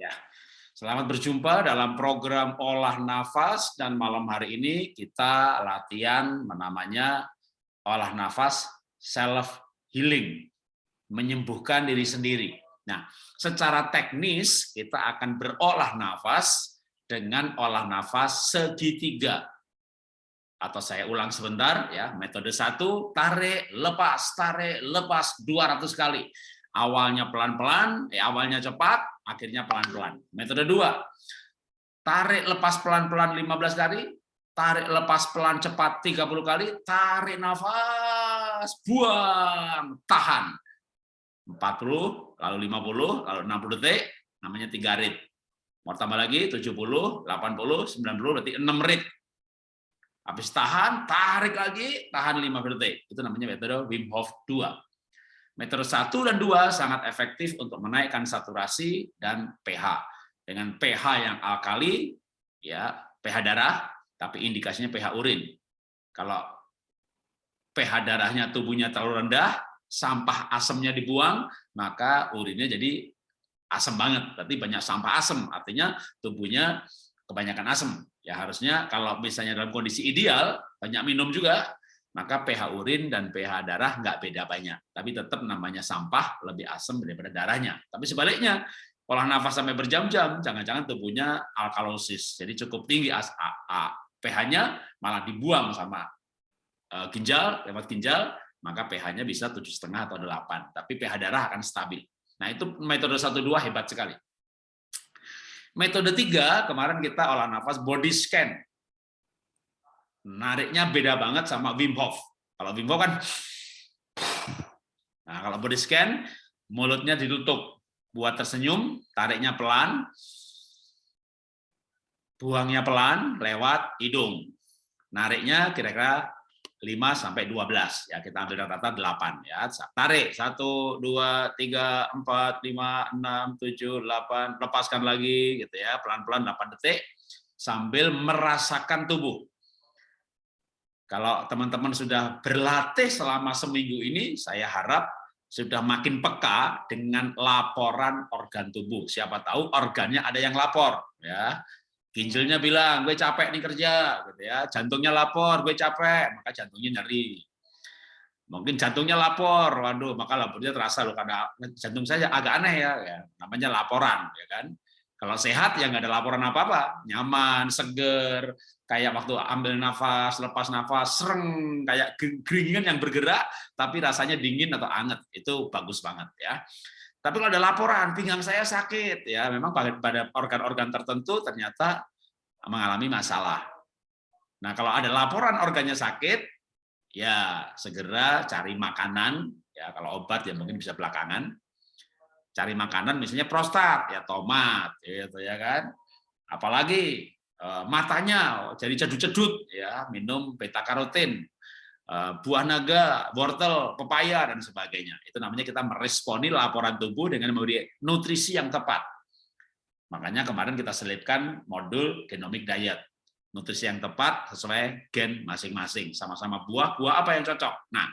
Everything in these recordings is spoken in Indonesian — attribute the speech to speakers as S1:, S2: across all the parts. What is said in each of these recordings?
S1: Ya. Selamat berjumpa dalam program olah nafas dan malam hari ini kita latihan namanya olah nafas self healing, menyembuhkan diri sendiri. Nah, secara teknis kita akan berolah nafas dengan olah nafas segitiga. Atau saya ulang sebentar ya, metode satu tarik, lepas, tarik, lepas 200 kali. Awalnya pelan-pelan, eh, awalnya cepat, akhirnya pelan-pelan. Metode dua, tarik lepas pelan-pelan 15 kali, tarik lepas pelan cepat 30 kali, tarik nafas, buang, tahan. 40, lalu 50, lalu 60 detik, namanya 3 rit. Mau tambah lagi 70, 80, 90, berarti 6 rit. Habis tahan, tarik lagi, tahan 5 detik. Itu namanya metode Wim Hof 2. Metode 1 dan 2 sangat efektif untuk menaikkan saturasi dan pH. Dengan pH yang alkali, ya pH darah, tapi indikasinya pH urin. Kalau pH darahnya tubuhnya terlalu rendah, sampah asemnya dibuang, maka urinnya jadi asam banget. Berarti banyak sampah asam, artinya tubuhnya kebanyakan asam. Ya harusnya kalau misalnya dalam kondisi ideal, banyak minum juga, maka pH urin dan pH darah nggak beda banyak, tapi tetap namanya sampah lebih asam daripada darahnya. Tapi sebaliknya, olah nafas sampai berjam-jam, jangan-jangan tubuhnya alkalosis, jadi cukup tinggi pH-nya malah dibuang sama e, ginjal, lewat ginjal, maka pH-nya bisa tujuh setengah atau delapan, tapi pH darah akan stabil. Nah itu metode satu dua hebat sekali. Metode tiga kemarin kita olah nafas body scan nariknya beda banget sama Wim Hof. Kalau Wim Hof kan, nah kalau body scan, mulutnya ditutup, buat tersenyum, tariknya pelan, buangnya pelan lewat hidung. Nariknya kira-kira 5 sampai 12 ya kita ambil rata-rata 8 ya. Tarik 1 2 3 4 5 6 7 8 lepaskan lagi gitu ya, pelan-pelan 8 detik sambil merasakan tubuh. Kalau teman-teman sudah berlatih selama seminggu ini, saya harap sudah makin peka dengan laporan organ tubuh. Siapa tahu organnya ada yang lapor, ya. Ginjalnya bilang, gue capek nih kerja, gitu ya. Jantungnya lapor, gue capek, maka jantungnya nyeri. Mungkin jantungnya lapor, waduh, maka lapornya terasa loh karena jantung saya agak aneh ya, ya. namanya laporan, ya kan. Kalau sehat ya nggak ada laporan apa-apa, nyaman, seger, kayak waktu ambil nafas, lepas nafas, sereng, kayak geringan yang bergerak, tapi rasanya dingin atau anget, itu bagus banget ya. Tapi kalau ada laporan, pinggang saya sakit, ya. Memang pada organ-organ tertentu ternyata mengalami masalah. Nah kalau ada laporan organnya sakit, ya segera cari makanan, ya. Kalau obat ya mungkin bisa belakangan, cari makanan misalnya prostat ya tomat gitu ya kan. Apalagi eh, matanya jadi cedut-cedut ya minum beta karotin eh, buah naga wortel pepaya dan sebagainya. Itu namanya kita meresponi laporan tubuh dengan memberi nutrisi yang tepat. Makanya kemarin kita selipkan modul genomic diet. Nutrisi yang tepat sesuai gen masing-masing. Sama-sama buah buah apa yang cocok? Nah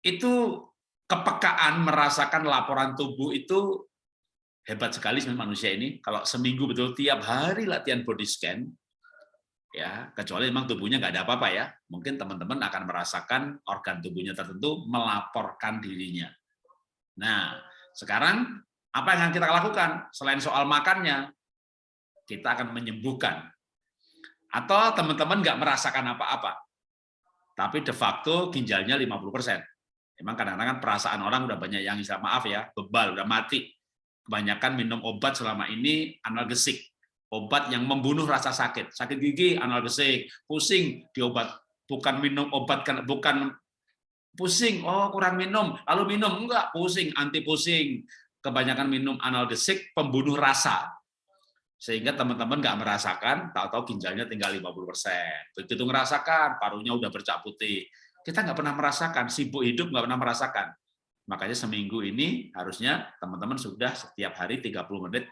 S1: itu kepekaan merasakan laporan tubuh itu hebat sekali sebenarnya manusia ini. Kalau seminggu betul tiap hari latihan body scan, ya kecuali memang tubuhnya nggak ada apa-apa ya, mungkin teman-teman akan merasakan organ tubuhnya tertentu melaporkan dirinya. Nah, sekarang apa yang akan kita lakukan selain soal makannya? Kita akan menyembuhkan. Atau teman-teman nggak merasakan apa-apa, tapi de facto ginjalnya 50 persen Emang kadang-kadang kan perasaan orang udah banyak yang bisa maaf ya, bebal, udah mati. Kebanyakan minum obat selama ini analgesik. Obat yang membunuh rasa sakit. Sakit gigi analgesik, pusing diobat. Bukan minum obat kan bukan pusing, oh kurang minum, lalu minum enggak pusing, anti pusing. Kebanyakan minum analgesik pembunuh rasa. Sehingga teman-teman nggak merasakan, tahu-tahu ginjalnya tinggal 50%. Begitu ngerasakan, parunya udah bercak putih kita nggak pernah merasakan, sibuk hidup nggak pernah merasakan. Makanya seminggu ini harusnya teman-teman sudah setiap hari 30 menit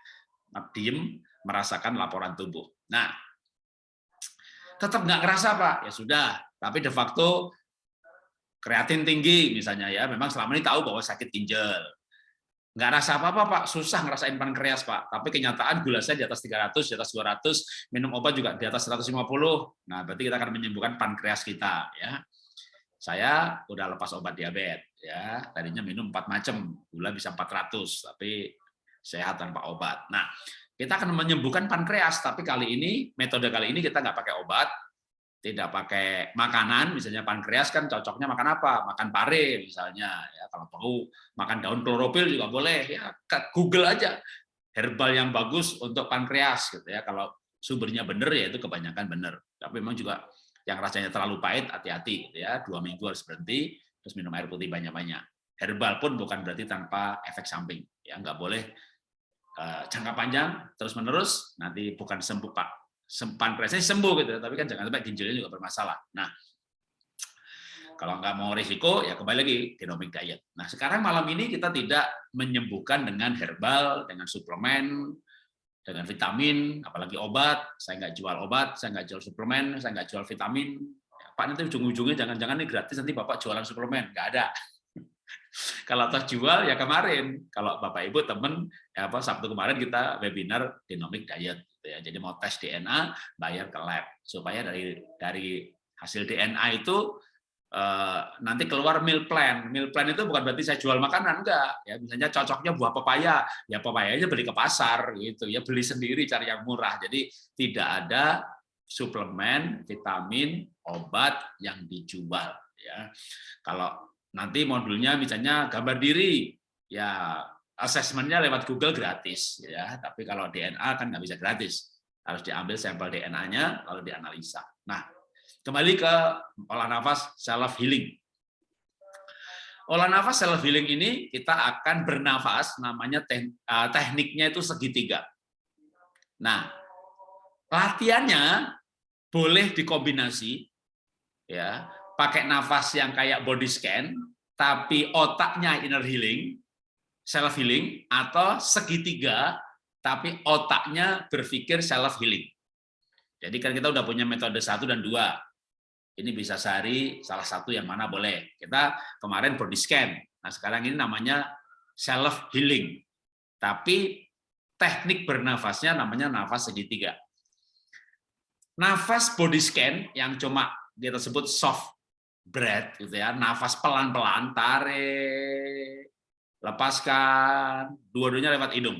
S1: diem merasakan laporan tubuh. Nah, tetap nggak ngerasa Pak, ya sudah. Tapi de facto kreatin tinggi misalnya ya, memang selama ini tahu bahwa sakit ginjal. nggak rasa apa-apa Pak, susah ngerasain pankreas Pak, tapi kenyataan gula saya di atas 300, di atas 200, minum obat juga di atas 150. Nah, berarti kita akan menyembuhkan pankreas kita ya. Saya udah lepas obat diabetes ya, tadinya minum 4 macam, gula bisa 400, tapi sehat tanpa obat. Nah, kita akan menyembuhkan pankreas, tapi kali ini metode kali ini kita nggak pakai obat, tidak pakai makanan, misalnya pankreas kan cocoknya makan apa? Makan pare misalnya, ya kalau perlu makan daun klorofil juga boleh. Ya Google aja herbal yang bagus untuk pankreas gitu ya. Kalau sumbernya benar ya itu kebanyakan benar. Tapi memang juga yang rasanya terlalu pahit hati-hati gitu ya. Dua minggu harus berhenti, terus minum air putih banyak-banyak. Herbal pun bukan berarti tanpa efek samping. Ya nggak boleh uh, jangka panjang terus menerus nanti bukan sembuh pak pankreasnya sembuh gitu, tapi kan jangan sampai ginjalnya juga bermasalah. Nah, kalau nggak mau risiko, ya kembali lagi genomic diet. Nah, sekarang malam ini kita tidak menyembuhkan dengan herbal, dengan suplemen, dengan vitamin, apalagi obat. Saya nggak jual obat, saya nggak jual suplemen, saya nggak jual vitamin. Ya, Pak nanti ujung-ujungnya jangan-jangan ini gratis nanti Bapak jualan suplemen, nggak ada. Kalau toh jual ya kemarin, kalau Bapak Ibu temen ya apa Sabtu kemarin kita webinar genomic diet gitu ya. Jadi mau tes DNA bayar ke lab supaya dari dari hasil DNA itu eh, nanti keluar meal plan. Meal plan itu bukan berarti saya jual makanan enggak ya. Misalnya cocoknya buah pepaya, ya pepayanya beli ke pasar gitu ya, beli sendiri cari yang murah. Jadi tidak ada suplemen, vitamin, obat yang dijual ya. Kalau nanti modulnya misalnya gambar diri, ya asesmennya lewat Google gratis, ya. Tapi kalau DNA kan nggak bisa gratis, harus diambil sampel DNA-nya lalu dianalisa. Nah, kembali ke olah nafas self healing. Olah nafas self healing ini kita akan bernafas, namanya eh, tekniknya itu segitiga. Nah, latihannya boleh dikombinasi, ya pakai nafas yang kayak body scan, tapi otaknya inner healing, self healing, atau segitiga, tapi otaknya berpikir self healing. Jadi kan kita udah punya metode satu dan dua. Ini bisa sehari salah satu yang mana boleh. Kita kemarin body scan. Nah sekarang ini namanya self healing. Tapi teknik bernafasnya namanya nafas segitiga. Nafas body scan yang cuma kita sebut soft breath gitu ya, nafas pelan-pelan, tarik, lepaskan, dua-duanya lewat hidung.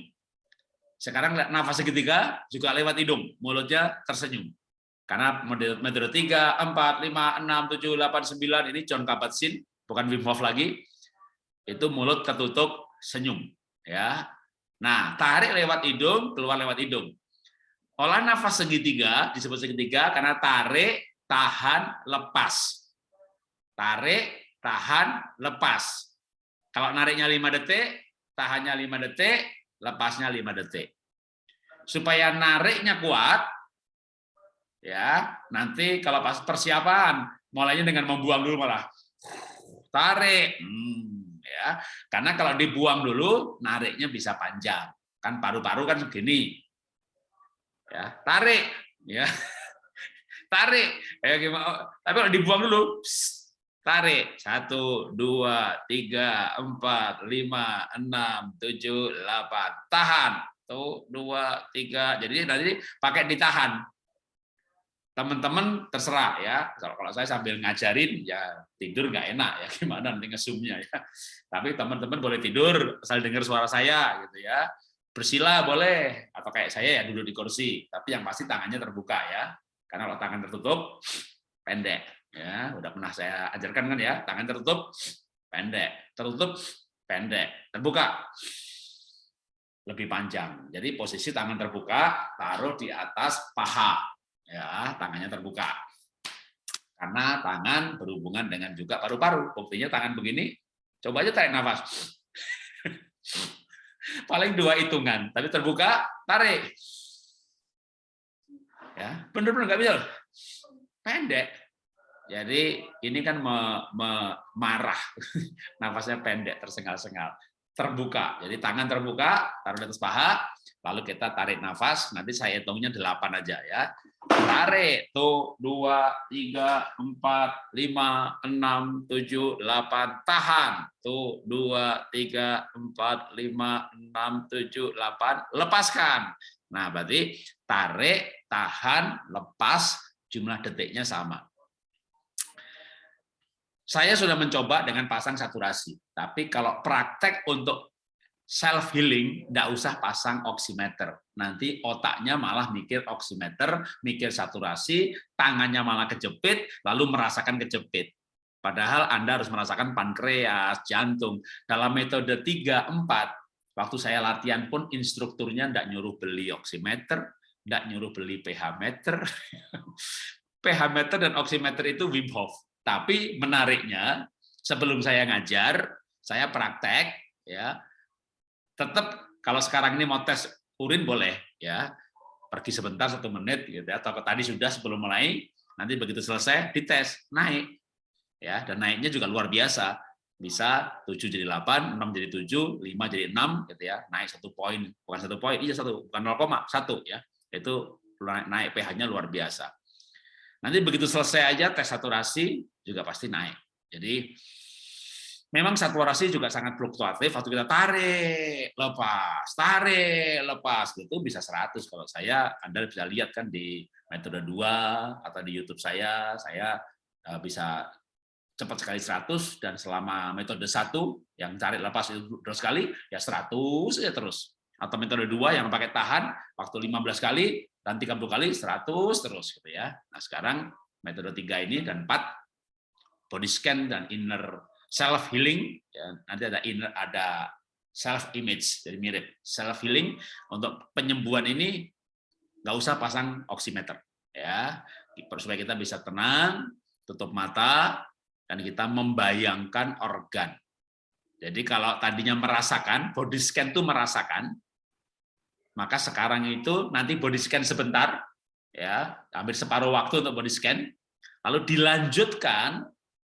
S1: Sekarang nafas segitiga juga lewat hidung, mulutnya tersenyum. Karena metode 3, 4, 5, 6, 7, 8, 9 ini John Kabat-Zinn, bukan Wim Hof lagi. Itu mulut tertutup, senyum, ya. Nah, tarik lewat hidung, keluar lewat hidung. Olah nafas segitiga disebut segitiga karena tarik, tahan, lepas. Tarik, tahan, lepas. Kalau nariknya 5 detik, tahannya 5 detik, lepasnya 5 detik. Supaya nariknya kuat, ya nanti kalau pas persiapan, mulainya dengan membuang dulu malah. Tarik, hmm, ya karena kalau dibuang dulu, nariknya bisa panjang. Kan paru-paru kan segini. Ya, tarik, ya. Tarik. Ya gimana? Tapi kalau dibuang dulu, Tarik. Satu, dua, tiga, empat, lima, enam, tujuh, delapan. Tahan. Tuh, dua, tiga. Jadi nanti pakai ditahan. Teman-teman terserah ya. Kalau saya sambil ngajarin, ya tidur nggak enak ya. Gimana nanti ngesumnya ya. Tapi teman-teman boleh tidur, asal dengar suara saya gitu ya. Bersila boleh, atau kayak saya ya duduk di kursi. Tapi yang pasti tangannya terbuka ya. Karena kalau tangan tertutup, pendek ya udah pernah saya ajarkan kan ya tangan tertutup pendek tertutup pendek terbuka lebih panjang jadi posisi tangan terbuka taruh di atas paha ya tangannya terbuka. Karena tangan berhubungan dengan juga paru-paru. Buktinya tangan begini coba aja tarik nafas. Paling dua hitungan tapi terbuka tarik. Ya bener-bener nggak bisa pendek. Jadi ini kan me, me, marah, nafasnya pendek, tersengal-sengal. terbuka. Jadi tangan terbuka, taruh di atas paha, lalu kita tarik nafas, nanti saya hitungnya 8 aja ya. Tarik, tuh, 2, 3, 4, 5, 6, 7, 8, tahan. Tuh, 2, 3, 4, 5, 6, 7, 8, lepaskan. Nah, berarti tarik, tahan, lepas, jumlah detiknya sama. Saya sudah mencoba dengan pasang saturasi, tapi kalau praktek untuk self healing tidak usah pasang oximeter. Nanti otaknya malah mikir oximeter, mikir saturasi, tangannya malah kejepit, lalu merasakan kejepit. Padahal Anda harus merasakan pankreas, jantung. Dalam metode 3 4 waktu saya latihan pun instrukturnya tidak nyuruh beli oximeter, tidak nyuruh beli pH meter. pH meter dan oximeter itu Wim Hof tapi menariknya, sebelum saya ngajar, saya praktek, ya tetap kalau sekarang ini mau tes urin boleh, ya pergi sebentar satu menit, gitu ya, atau tadi sudah sebelum mulai, nanti begitu selesai dites naik, ya dan naiknya juga luar biasa, bisa 7 jadi 8, 6 jadi 7, 5 jadi 6 gitu ya. Naik satu poin, bukan satu poin, iya satu, bukan 0,1 ya. Itu naik pH-nya luar biasa. Nanti begitu selesai aja tes saturasi juga pasti naik. Jadi memang saturasi juga sangat fluktuatif. Waktu kita tarik, lepas, tarik, lepas, gitu bisa 100. Kalau saya, Anda bisa lihat kan di metode 2 atau di YouTube saya, saya eh, bisa cepat sekali 100 dan selama metode satu yang tarik lepas itu terus sekali ya 100 saja terus atau metode dua yang pakai tahan waktu 15 kali dan 30 kali 100 terus gitu ya. Nah, sekarang metode tiga ini dan empat body scan dan inner self healing ya, nanti ada inner ada self image jadi mirip. Self healing untuk penyembuhan ini nggak usah pasang oximeter ya. Supaya kita bisa tenang tutup mata dan kita membayangkan organ. Jadi kalau tadinya merasakan body scan itu merasakan maka sekarang itu nanti body scan sebentar, ya hampir separuh waktu untuk body scan, lalu dilanjutkan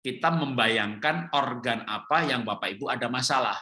S1: kita membayangkan organ apa yang Bapak Ibu ada masalah.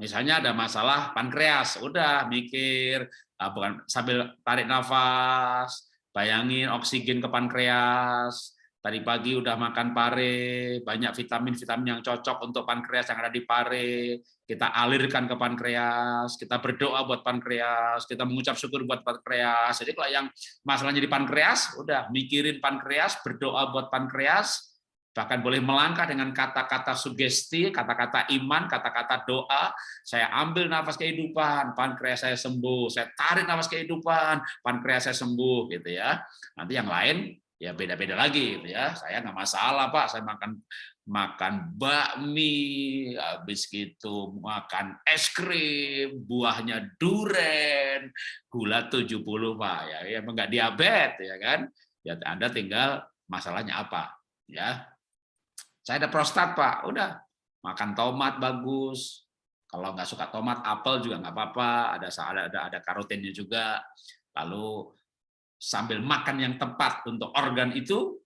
S1: Misalnya ada masalah pankreas, udah mikir, ah, bukan sambil tarik nafas, bayangin oksigen ke pankreas, Tadi pagi udah makan pare, banyak vitamin-vitamin yang cocok untuk pankreas yang ada di pare. Kita alirkan ke pankreas, kita berdoa buat pankreas, kita mengucap syukur buat pankreas. Jadi kalau yang masalahnya di pankreas, udah mikirin pankreas, berdoa buat pankreas, bahkan boleh melangkah dengan kata-kata sugesti, kata-kata iman, kata-kata doa. Saya ambil nafas kehidupan, pankreas saya sembuh. Saya tarik nafas kehidupan, pankreas saya sembuh, gitu ya. Nanti yang lain ya beda-beda lagi gitu ya. Saya nggak masalah Pak, saya makan makan bakmi, habis gitu makan es krim, buahnya duren, gula 70 Pak ya, ya enggak diabetes ya kan. Ya Anda tinggal masalahnya apa ya. Saya ada prostat Pak, udah makan tomat bagus. Kalau nggak suka tomat, apel juga nggak apa-apa. Ada ada ada karotennya juga. Lalu sambil makan yang tepat untuk organ itu,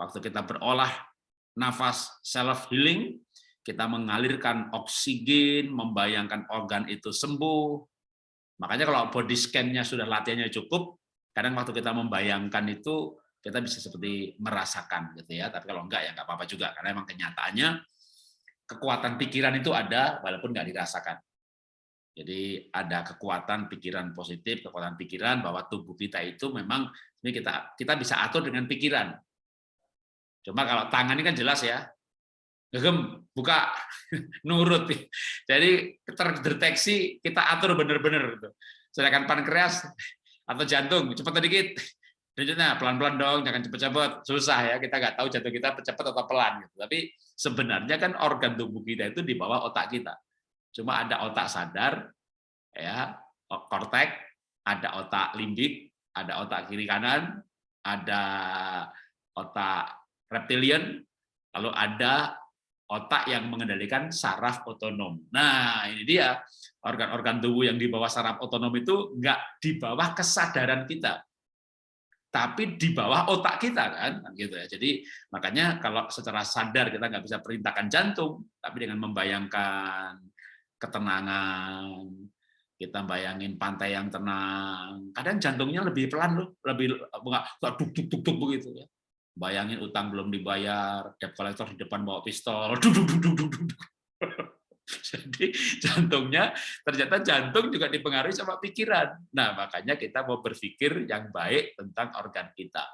S1: waktu kita berolah nafas self healing, kita mengalirkan oksigen, membayangkan organ itu sembuh. Makanya kalau body scan-nya sudah latihannya cukup, kadang waktu kita membayangkan itu kita bisa seperti merasakan gitu ya. Tapi kalau enggak ya enggak apa-apa juga karena memang kenyataannya kekuatan pikiran itu ada walaupun enggak dirasakan. Jadi ada kekuatan pikiran positif, kekuatan pikiran bahwa tubuh kita itu memang ini kita kita bisa atur dengan pikiran. Cuma kalau tangan ini kan jelas ya, gegem buka nurut. Jadi terdeteksi kita atur benar-benar. Gitu. Sedangkan pankreas atau jantung cepat sedikit, Nah, pelan-pelan dong, jangan cepet-cepet. Susah ya, kita nggak tahu jantung kita cepat atau pelan. Gitu. Tapi sebenarnya kan organ tubuh kita itu di bawah otak kita. Cuma ada otak sadar, ya, kortek, ada otak limbik, ada otak kiri kanan, ada otak reptilian, lalu ada otak yang mengendalikan saraf otonom. Nah, ini dia organ-organ tubuh yang di bawah saraf otonom itu nggak di bawah kesadaran kita.
S2: tapi di bawah otak kita kan gitu ya jadi makanya kalau secara sadar kita nggak bisa perintahkan jantung tapi dengan membayangkan ketenangan kita bayangin pantai yang tenang kadang jantungnya lebih pelan loh lebih nggak duk duk duk duk begitu ya bayangin utang belum dibayar debt collector di depan bawa pistol duk duk duk duk duk Jadi jantungnya ternyata jantung juga dipengaruhi sama pikiran. Nah, makanya kita mau berpikir yang baik tentang organ kita.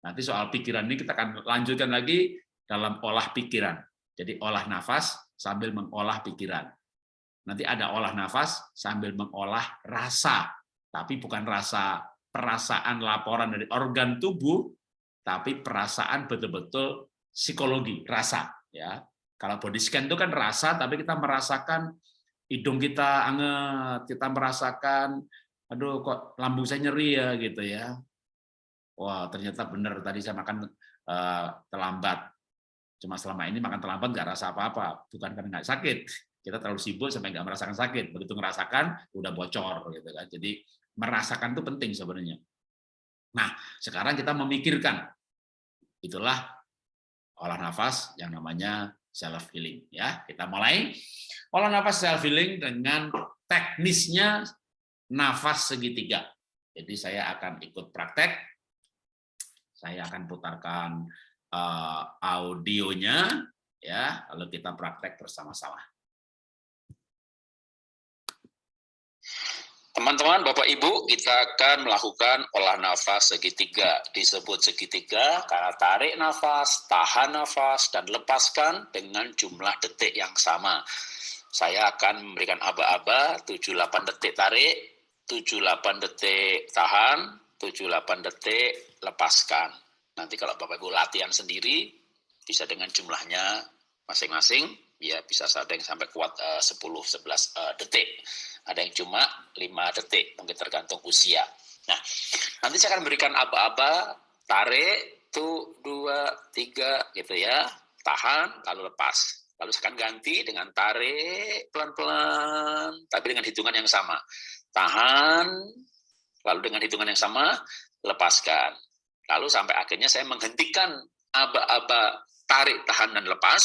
S2: Nanti soal pikiran ini kita akan lanjutkan lagi dalam olah pikiran. Jadi olah nafas sambil mengolah pikiran. Nanti ada olah nafas sambil mengolah rasa, tapi bukan rasa perasaan laporan dari organ tubuh, tapi perasaan betul-betul psikologi, rasa ya. Kalau body scan itu kan rasa, tapi kita merasakan hidung kita anget, kita merasakan, aduh kok lambung saya nyeri ya gitu ya. Wah ternyata benar tadi saya makan uh, terlambat. Cuma selama ini makan terlambat nggak rasa apa-apa, bukan karena nggak sakit. Kita terlalu sibuk sampai nggak merasakan sakit. Begitu ngerasakan, udah bocor gitu kan. Jadi merasakan itu penting sebenarnya. Nah sekarang kita memikirkan, itulah olah nafas yang namanya self healing ya. Kita mulai olah nafas self healing dengan teknisnya nafas segitiga. Jadi saya akan ikut praktek. Saya akan putarkan uh, audionya ya, lalu kita praktek bersama-sama. Teman-teman, Bapak Ibu, kita akan melakukan olah nafas segitiga. Disebut segitiga karena tarik nafas, tahan nafas, dan lepaskan dengan jumlah detik yang sama. Saya akan memberikan aba-aba 78 detik tarik, 78 detik tahan, 78 detik lepaskan. Nanti kalau Bapak Ibu latihan sendiri, bisa dengan jumlahnya masing-masing, ya bisa ada yang sampai kuat 10-11 uh, uh, detik ada yang cuma 5 detik, mungkin tergantung usia. Nah, nanti saya akan berikan aba-aba, tarik, tuh, dua, tiga, gitu ya, tahan, lalu lepas. Lalu saya akan ganti dengan tarik pelan-pelan, tapi dengan hitungan yang sama. Tahan, lalu dengan hitungan yang sama, lepaskan. Lalu sampai akhirnya saya menghentikan aba-aba tarik, tahan, dan lepas.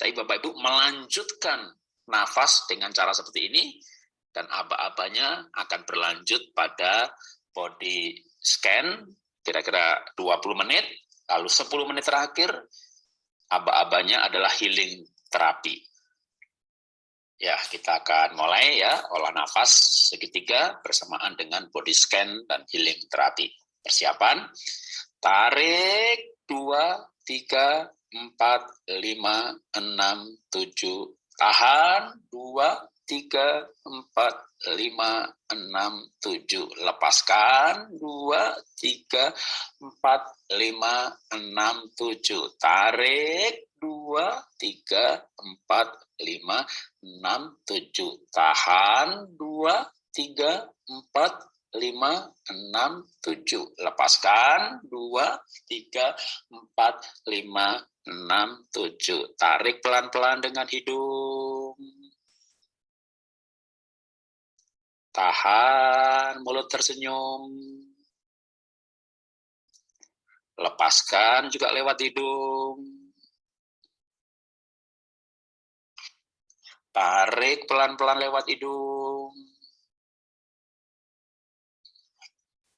S2: Tapi Bapak-Ibu melanjutkan nafas dengan cara seperti ini, dan aba-abanya akan berlanjut pada body scan, kira-kira 20 menit, lalu 10 menit terakhir, aba-abanya adalah healing terapi. Ya, kita akan mulai ya, olah nafas segitiga bersamaan dengan body scan dan healing terapi. Persiapan, tarik, 2, 3, 4, 5, 6, 7, tahan, dua, tiga, empat, lima, enam, tujuh. Lepaskan, dua, tiga, empat, lima, enam, tujuh. Tarik, dua, tiga, empat, lima, enam, tujuh. Tahan, dua, tiga, empat, lima, enam, tujuh. Lepaskan, dua, tiga, empat, lima, 6, 7. Tarik pelan-pelan dengan hidung. Tahan, mulut tersenyum. Lepaskan juga lewat hidung. Tarik pelan-pelan lewat hidung.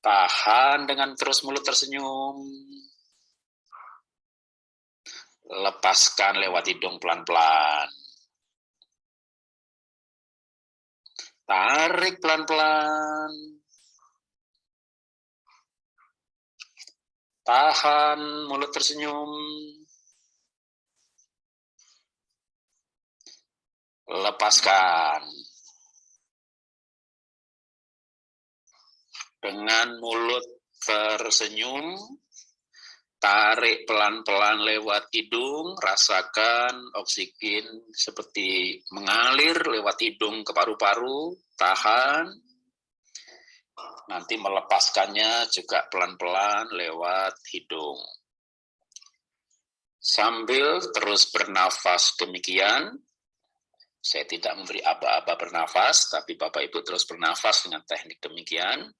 S2: Tahan dengan terus mulut tersenyum lepaskan lewat hidung pelan-pelan. Tarik pelan-pelan. Tahan, mulut tersenyum. Lepaskan. Dengan mulut tersenyum, tarik pelan-pelan lewat hidung, rasakan oksigen seperti mengalir lewat hidung ke paru-paru, tahan. Nanti melepaskannya juga pelan-pelan lewat hidung. Sambil terus bernafas demikian, saya tidak memberi aba-aba bernafas, tapi Bapak Ibu terus bernafas dengan teknik demikian.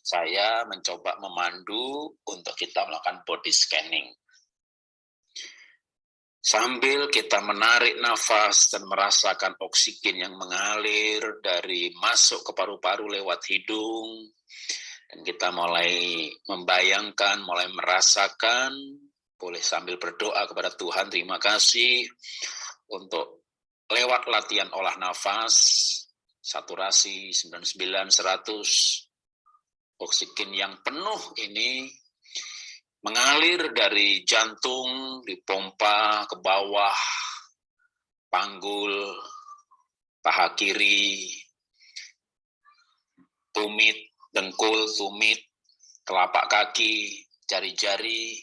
S2: Saya mencoba memandu untuk kita melakukan body scanning. Sambil kita menarik nafas dan merasakan oksigen yang mengalir dari masuk ke paru-paru lewat hidung, dan kita mulai membayangkan, mulai merasakan, boleh sambil berdoa kepada Tuhan, terima kasih untuk lewat latihan olah nafas, saturasi 99, 100, oksigen yang penuh ini mengalir dari jantung, dipompa ke bawah, panggul, paha kiri, tumit, dengkul, tumit, telapak kaki, jari-jari,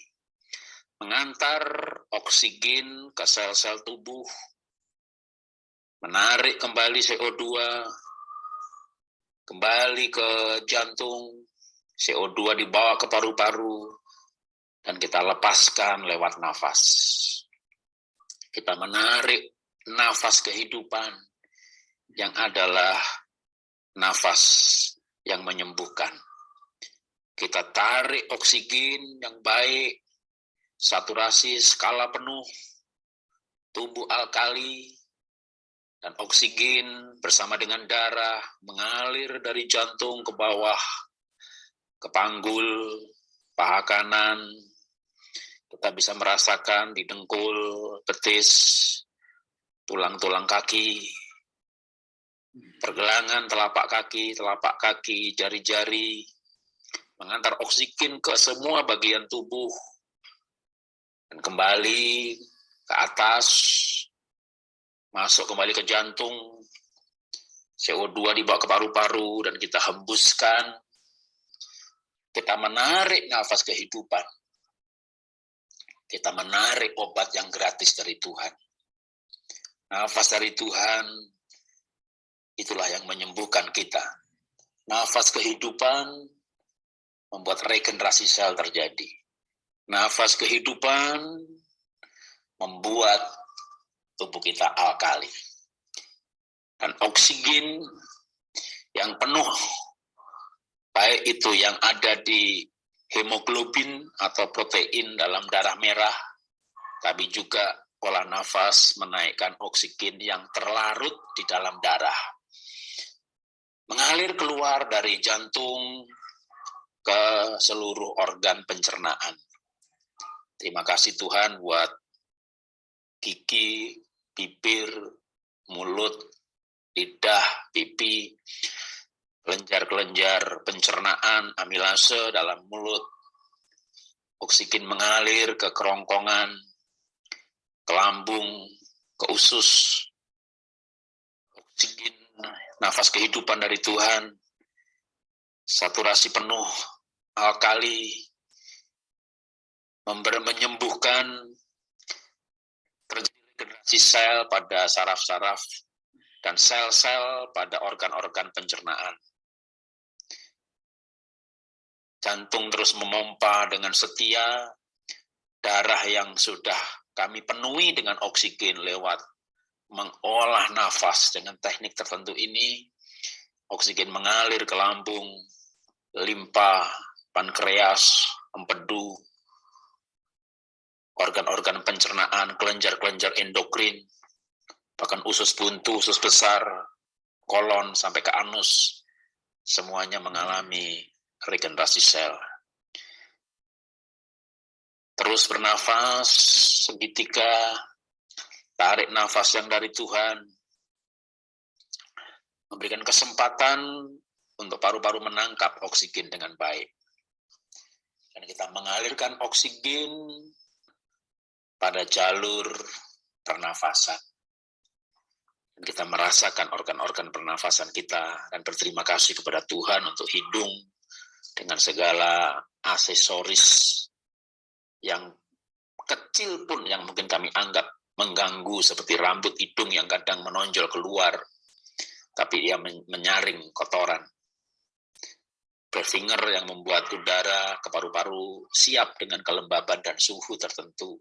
S2: mengantar oksigen ke sel-sel tubuh, menarik kembali CO2, kembali ke jantung, CO2 dibawa ke paru-paru, dan kita lepaskan lewat nafas. Kita menarik nafas kehidupan yang adalah nafas yang menyembuhkan. Kita tarik oksigen yang baik, saturasi skala penuh, tubuh alkali, dan oksigen bersama dengan darah mengalir dari jantung ke bawah, ke panggul, paha kanan, kita bisa merasakan di dengkul, betis, tulang-tulang kaki, pergelangan telapak kaki, telapak kaki, jari-jari, mengantar oksigen ke semua bagian tubuh, dan kembali ke atas, masuk kembali ke jantung, CO2 dibawa ke paru-paru, dan kita hembuskan, kita menarik nafas kehidupan, kita menarik obat yang gratis dari Tuhan. Nafas dari Tuhan, itulah yang menyembuhkan kita. Nafas kehidupan membuat regenerasi sel terjadi. Nafas kehidupan membuat tubuh kita alkali. Dan oksigen yang penuh, baik itu yang ada di hemoglobin atau protein dalam darah merah, tapi juga pola nafas menaikkan oksigen yang terlarut di dalam darah. Mengalir keluar dari jantung ke seluruh organ pencernaan. Terima kasih Tuhan buat gigi, bibir, mulut, lidah, pipi, kelenjar-kelenjar pencernaan, amilase dalam mulut, oksigen mengalir ke kerongkongan, ke lambung, ke usus, oksigen, nafas kehidupan dari Tuhan, saturasi penuh, alkali, menyembuhkan regenerasi sel pada saraf-saraf dan sel-sel pada organ-organ pencernaan jantung terus memompa dengan setia, darah yang sudah kami penuhi dengan oksigen lewat mengolah nafas. Dengan teknik tertentu ini, oksigen mengalir ke lambung, limpa, pankreas, empedu, organ-organ pencernaan, kelenjar-kelenjar endokrin, bahkan usus buntu, usus besar, kolon, sampai ke anus, semuanya mengalami regenerasi sel. Terus bernafas, segitiga, tarik nafas yang dari Tuhan, memberikan kesempatan untuk paru-paru menangkap oksigen dengan baik. Dan kita mengalirkan oksigen pada jalur pernafasan. Dan kita merasakan organ-organ pernafasan kita dan berterima kasih kepada Tuhan untuk hidung, dengan segala aksesoris yang kecil pun yang mungkin kami anggap mengganggu seperti rambut hidung yang kadang menonjol keluar, tapi dia menyaring kotoran. Berfinger yang membuat udara ke paru-paru siap dengan kelembaban dan suhu tertentu.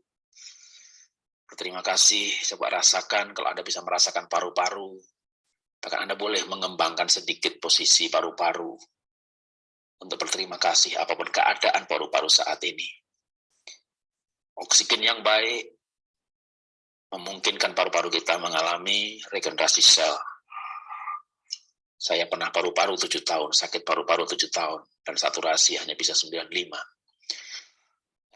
S2: Berterima kasih, coba rasakan kalau Anda bisa merasakan paru-paru, bahkan Anda boleh mengembangkan sedikit posisi paru-paru untuk berterima kasih apa pun keadaan paru-paru saat ini. Oksigen yang baik memungkinkan paru-paru kita mengalami regenerasi sel. Saya pernah paru-paru tujuh tahun, sakit paru-paru tujuh tahun, dan saturasi hanya bisa 95.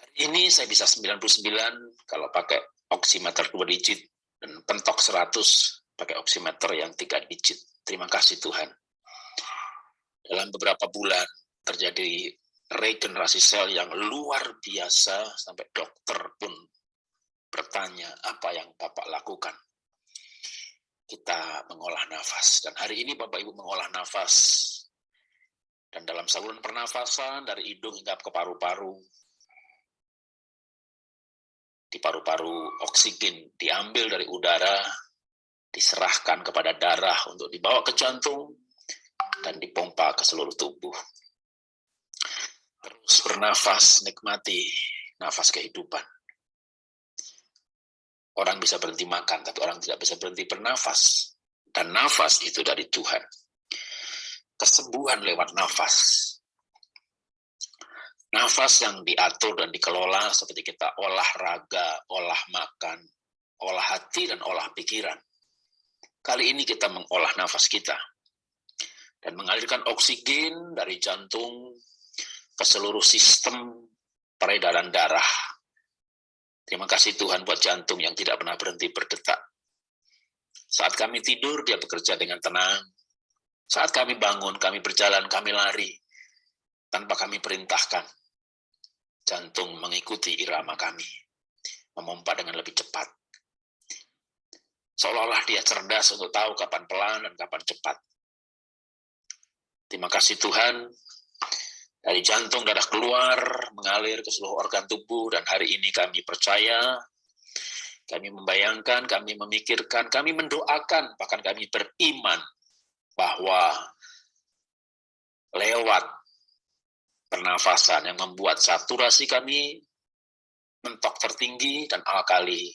S2: Hari ini saya bisa 99 kalau pakai oximeter dua digit, dan pentok 100 pakai oximeter yang tiga digit. Terima kasih Tuhan. Dalam beberapa bulan terjadi regenerasi sel yang luar biasa, sampai dokter pun bertanya apa yang Bapak lakukan kita mengolah nafas. Dan hari ini Bapak Ibu mengolah nafas. Dan dalam saluran pernafasan dari hidung hingga ke paru-paru, di paru-paru oksigen diambil dari udara, diserahkan kepada darah untuk dibawa ke jantung, dan dipompa ke seluruh tubuh. Terus bernafas, nikmati nafas kehidupan. Orang bisa berhenti makan, tapi orang tidak bisa berhenti bernafas. Dan nafas itu dari Tuhan. Kesembuhan lewat nafas. Nafas yang diatur dan dikelola seperti kita olahraga, olah makan, olah hati, dan olah pikiran. Kali ini kita mengolah nafas kita. Dan mengalirkan oksigen dari jantung ke seluruh sistem peredaran darah Terima kasih Tuhan buat jantung yang tidak pernah berhenti berdetak. Saat kami tidur, dia bekerja dengan tenang. Saat kami bangun, kami berjalan, kami lari. Tanpa kami perintahkan. Jantung mengikuti irama kami. Memompa dengan lebih cepat. Seolah-olah dia cerdas untuk tahu kapan pelan dan kapan cepat. Terima kasih Tuhan, dari jantung darah keluar, mengalir ke seluruh organ tubuh, dan hari ini kami percaya, kami membayangkan, kami memikirkan, kami mendoakan, bahkan kami beriman bahwa lewat pernafasan yang membuat saturasi kami mentok tertinggi dan alkali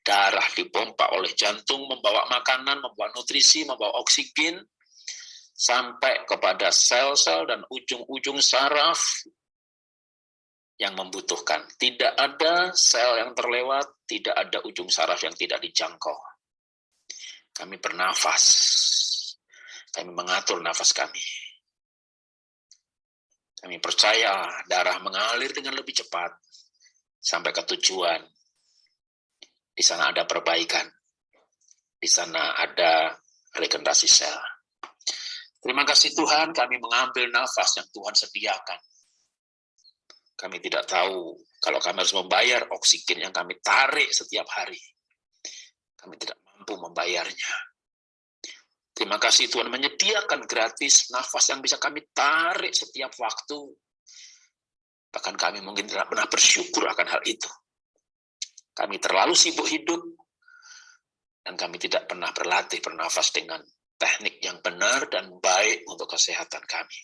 S2: darah dipompa oleh jantung membawa makanan, membawa nutrisi, membawa oksigen sampai kepada sel-sel dan ujung-ujung saraf yang membutuhkan. Tidak ada sel yang terlewat, tidak ada ujung saraf yang tidak dijangkau. Kami bernafas, kami mengatur nafas kami. Kami percaya darah mengalir dengan lebih cepat sampai ke tujuan. Di sana ada perbaikan, di sana ada regenerasi sel. Terima kasih Tuhan, kami mengambil nafas yang Tuhan sediakan. Kami tidak tahu kalau kami harus membayar oksigen yang kami tarik setiap hari. Kami tidak mampu membayarnya. Terima kasih Tuhan menyediakan gratis nafas yang bisa kami tarik setiap waktu. Bahkan kami mungkin tidak pernah bersyukur akan hal itu. Kami terlalu sibuk hidup, dan kami tidak pernah berlatih bernafas dengan teknik yang benar dan baik untuk kesehatan kami.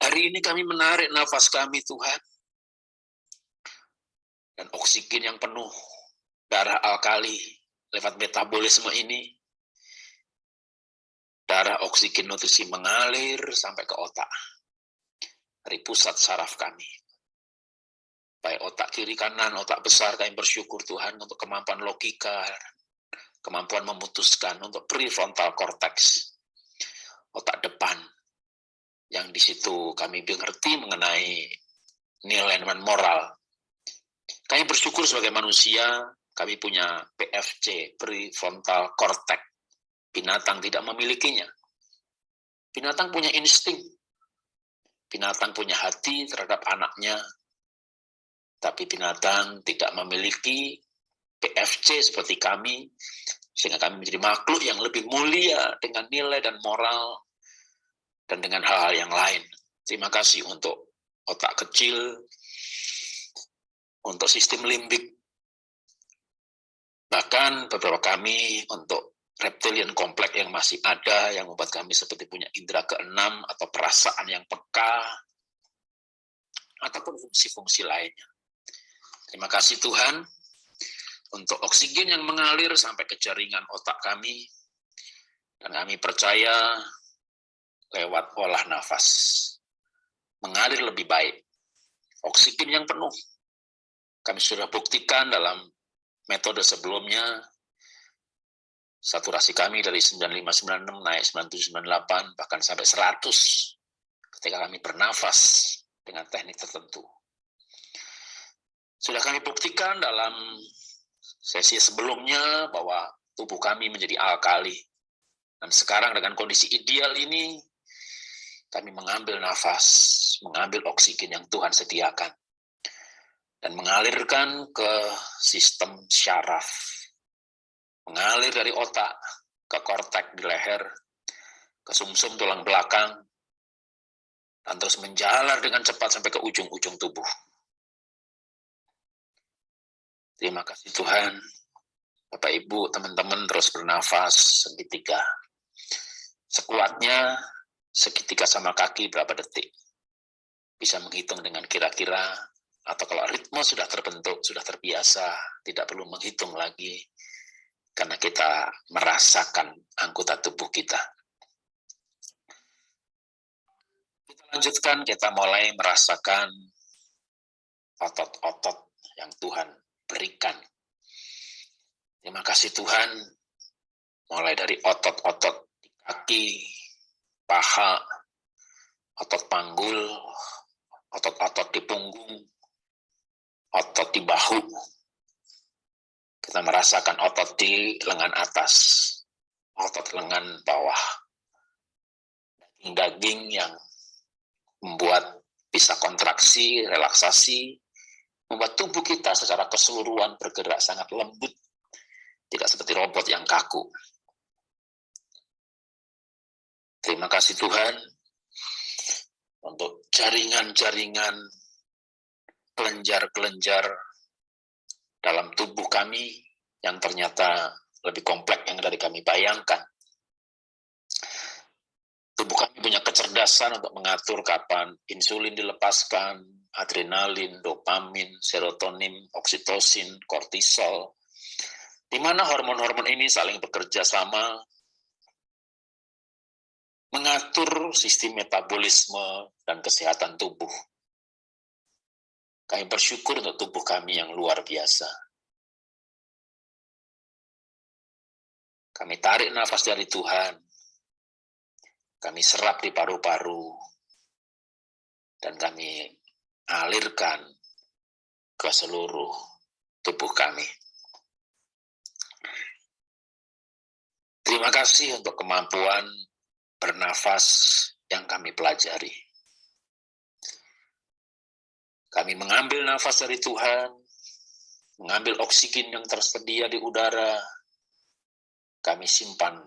S2: Hari ini kami menarik nafas kami, Tuhan. Dan oksigen yang penuh, darah alkali lewat metabolisme ini, darah oksigen nutrisi mengalir sampai ke otak. Dari pusat saraf kami. Baik otak kiri kanan, otak besar, kami bersyukur Tuhan untuk kemampuan logika, kemampuan memutuskan untuk prefrontal cortex, otak depan, yang di situ kami mengerti mengenai nilai dan moral. Kami bersyukur sebagai manusia, kami punya PFC, prefrontal cortex. Binatang tidak memilikinya. Binatang punya insting. Binatang punya hati terhadap anaknya, tapi binatang tidak memiliki PFC seperti kami, sehingga kami menjadi makhluk yang lebih mulia dengan nilai dan moral dan dengan hal-hal yang lain. Terima kasih untuk otak kecil, untuk sistem limbik, bahkan beberapa kami untuk reptilian kompleks yang masih ada, yang membuat kami seperti punya indera keenam atau perasaan yang peka, ataupun fungsi-fungsi lainnya. Terima kasih Tuhan untuk oksigen yang mengalir sampai ke jaringan otak kami. Dan kami percaya lewat olah nafas. Mengalir lebih baik. Oksigen yang penuh. Kami sudah buktikan dalam metode sebelumnya, saturasi kami dari 9596 naik 9798, bahkan sampai 100 ketika kami bernafas dengan teknik tertentu. Sudah kami buktikan dalam sesi sebelumnya bahwa tubuh kami menjadi alkali. Dan sekarang dengan kondisi ideal ini, kami mengambil nafas, mengambil oksigen yang Tuhan sediakan, dan mengalirkan ke sistem syaraf. Mengalir dari otak ke kortek di leher, ke sumsum -sum tulang belakang, dan terus menjalar dengan cepat sampai ke ujung-ujung tubuh. Terima kasih Tuhan. Bapak Ibu, teman-teman terus bernafas segitiga. Sekuatnya segitiga sama kaki berapa detik. Bisa menghitung dengan kira-kira, atau kalau ritme sudah terbentuk, sudah terbiasa, tidak perlu menghitung lagi, karena kita merasakan anggota tubuh kita. Kita lanjutkan, kita mulai merasakan otot-otot yang Tuhan berikan. Terima kasih Tuhan, mulai dari otot-otot di kaki, paha, otot panggul, otot-otot di punggung, otot di bahu. Kita merasakan otot di lengan atas, otot lengan bawah, daging-daging yang membuat bisa kontraksi, relaksasi, membuat tubuh kita secara keseluruhan bergerak sangat lembut, tidak seperti robot yang kaku. Terima kasih Tuhan untuk jaringan-jaringan kelenjar-kelenjar dalam tubuh kami yang ternyata lebih kompleks yang dari kami bayangkan. Tubuh kami punya kecerdasan untuk mengatur kapan insulin dilepaskan, adrenalin, dopamin, serotonin, oksitosin, kortisol, di mana hormon-hormon ini saling bekerja sama mengatur sistem metabolisme dan kesehatan tubuh. Kami bersyukur untuk tubuh kami yang luar biasa. Kami tarik nafas dari Tuhan, kami serap di paru-paru, dan kami alirkan ke seluruh tubuh kami. Terima kasih untuk kemampuan bernafas yang kami pelajari. Kami mengambil nafas dari Tuhan, mengambil oksigen yang tersedia di udara, kami simpan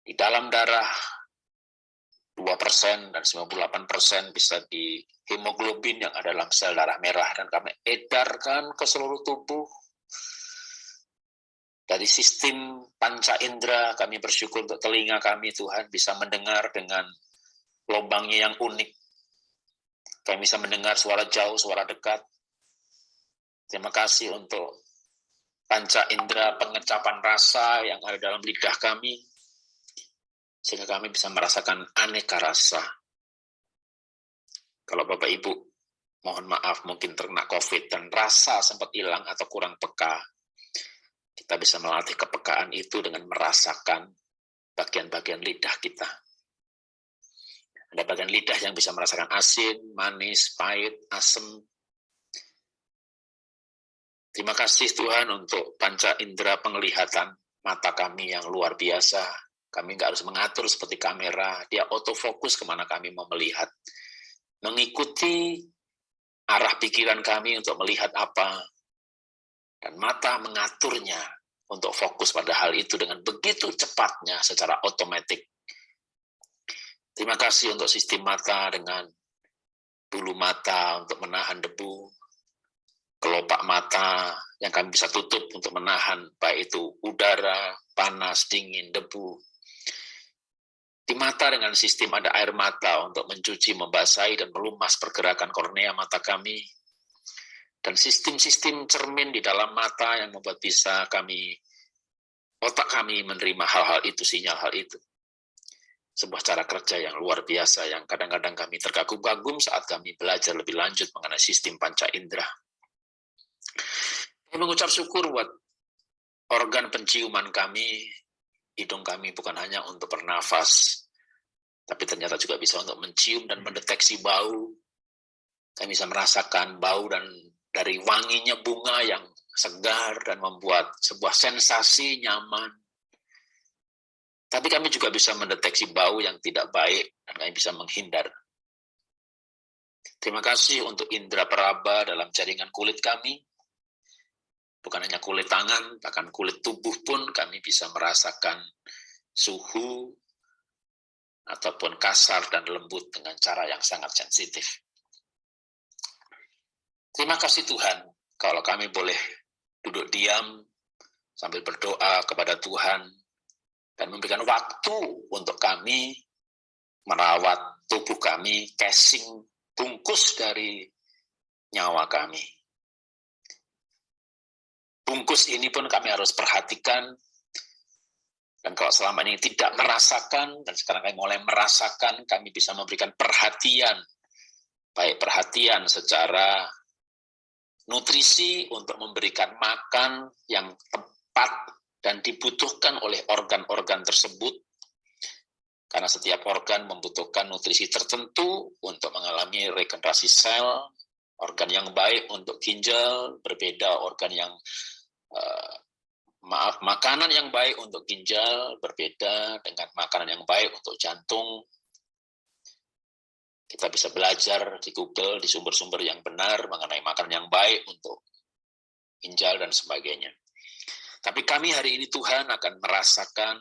S2: di dalam darah 2% dan 98% bisa di hemoglobin yang ada dalam sel darah merah dan kami edarkan ke seluruh tubuh. Dari sistem panca indera kami bersyukur untuk telinga kami Tuhan bisa mendengar dengan lubangnya yang unik. Kami bisa mendengar suara jauh, suara dekat. Terima kasih untuk panca indera pengecapan rasa yang ada dalam lidah kami sehingga kami bisa merasakan aneka rasa. Kalau Bapak Ibu, mohon maaf mungkin terkena COVID dan rasa sempat hilang atau kurang peka, kita bisa melatih kepekaan itu dengan merasakan bagian-bagian lidah kita. Ada bagian lidah yang bisa merasakan asin, manis, pahit, asam. Terima kasih Tuhan untuk panca indera penglihatan mata kami yang luar biasa, kami nggak harus mengatur seperti kamera, dia autofokus ke mana kami mau melihat. Mengikuti arah pikiran kami untuk melihat apa, dan mata mengaturnya untuk fokus pada hal itu dengan begitu cepatnya secara otomatis. Terima kasih untuk sistem mata dengan bulu mata untuk menahan debu, kelopak mata yang kami bisa tutup untuk menahan baik itu udara, panas, dingin, debu, di mata dengan sistem ada air mata untuk mencuci, membasahi, dan melumas pergerakan kornea mata kami. Dan sistem-sistem cermin di dalam mata yang membuat bisa kami, otak kami menerima hal-hal itu, sinyal hal itu. sebuah cara kerja yang luar biasa yang kadang-kadang kami terkagum-kagum saat kami belajar lebih lanjut mengenai sistem panca indera. Kami mengucap syukur buat organ penciuman kami, hidung kami bukan hanya untuk bernafas, tapi ternyata juga bisa untuk mencium dan mendeteksi bau. Kami bisa merasakan bau dan dari wanginya bunga yang segar dan membuat sebuah sensasi nyaman tapi kami juga bisa mendeteksi bau yang tidak baik dan kami bisa menghindar. Terima kasih untuk indera peraba dalam jaringan kulit kami. Bukan hanya kulit tangan, bahkan kulit tubuh pun kami bisa merasakan suhu ataupun kasar dan lembut dengan cara yang sangat sensitif. Terima kasih Tuhan kalau kami boleh duduk diam sambil berdoa kepada Tuhan dan memberikan waktu untuk kami merawat tubuh kami, casing bungkus dari nyawa kami. Bungkus ini pun kami harus perhatikan, dan kalau selama ini tidak merasakan, dan sekarang kami mulai merasakan, kami bisa memberikan perhatian, baik perhatian secara nutrisi untuk memberikan makan yang tepat dan dibutuhkan oleh organ-organ tersebut. Karena setiap organ membutuhkan nutrisi tertentu untuk mengalami regenerasi sel, organ yang baik untuk ginjal, berbeda organ yang uh, maaf makanan yang baik untuk ginjal berbeda dengan makanan yang baik untuk jantung. Kita bisa belajar di Google di sumber-sumber yang benar mengenai makanan yang baik untuk ginjal dan sebagainya. Tapi kami hari ini Tuhan akan merasakan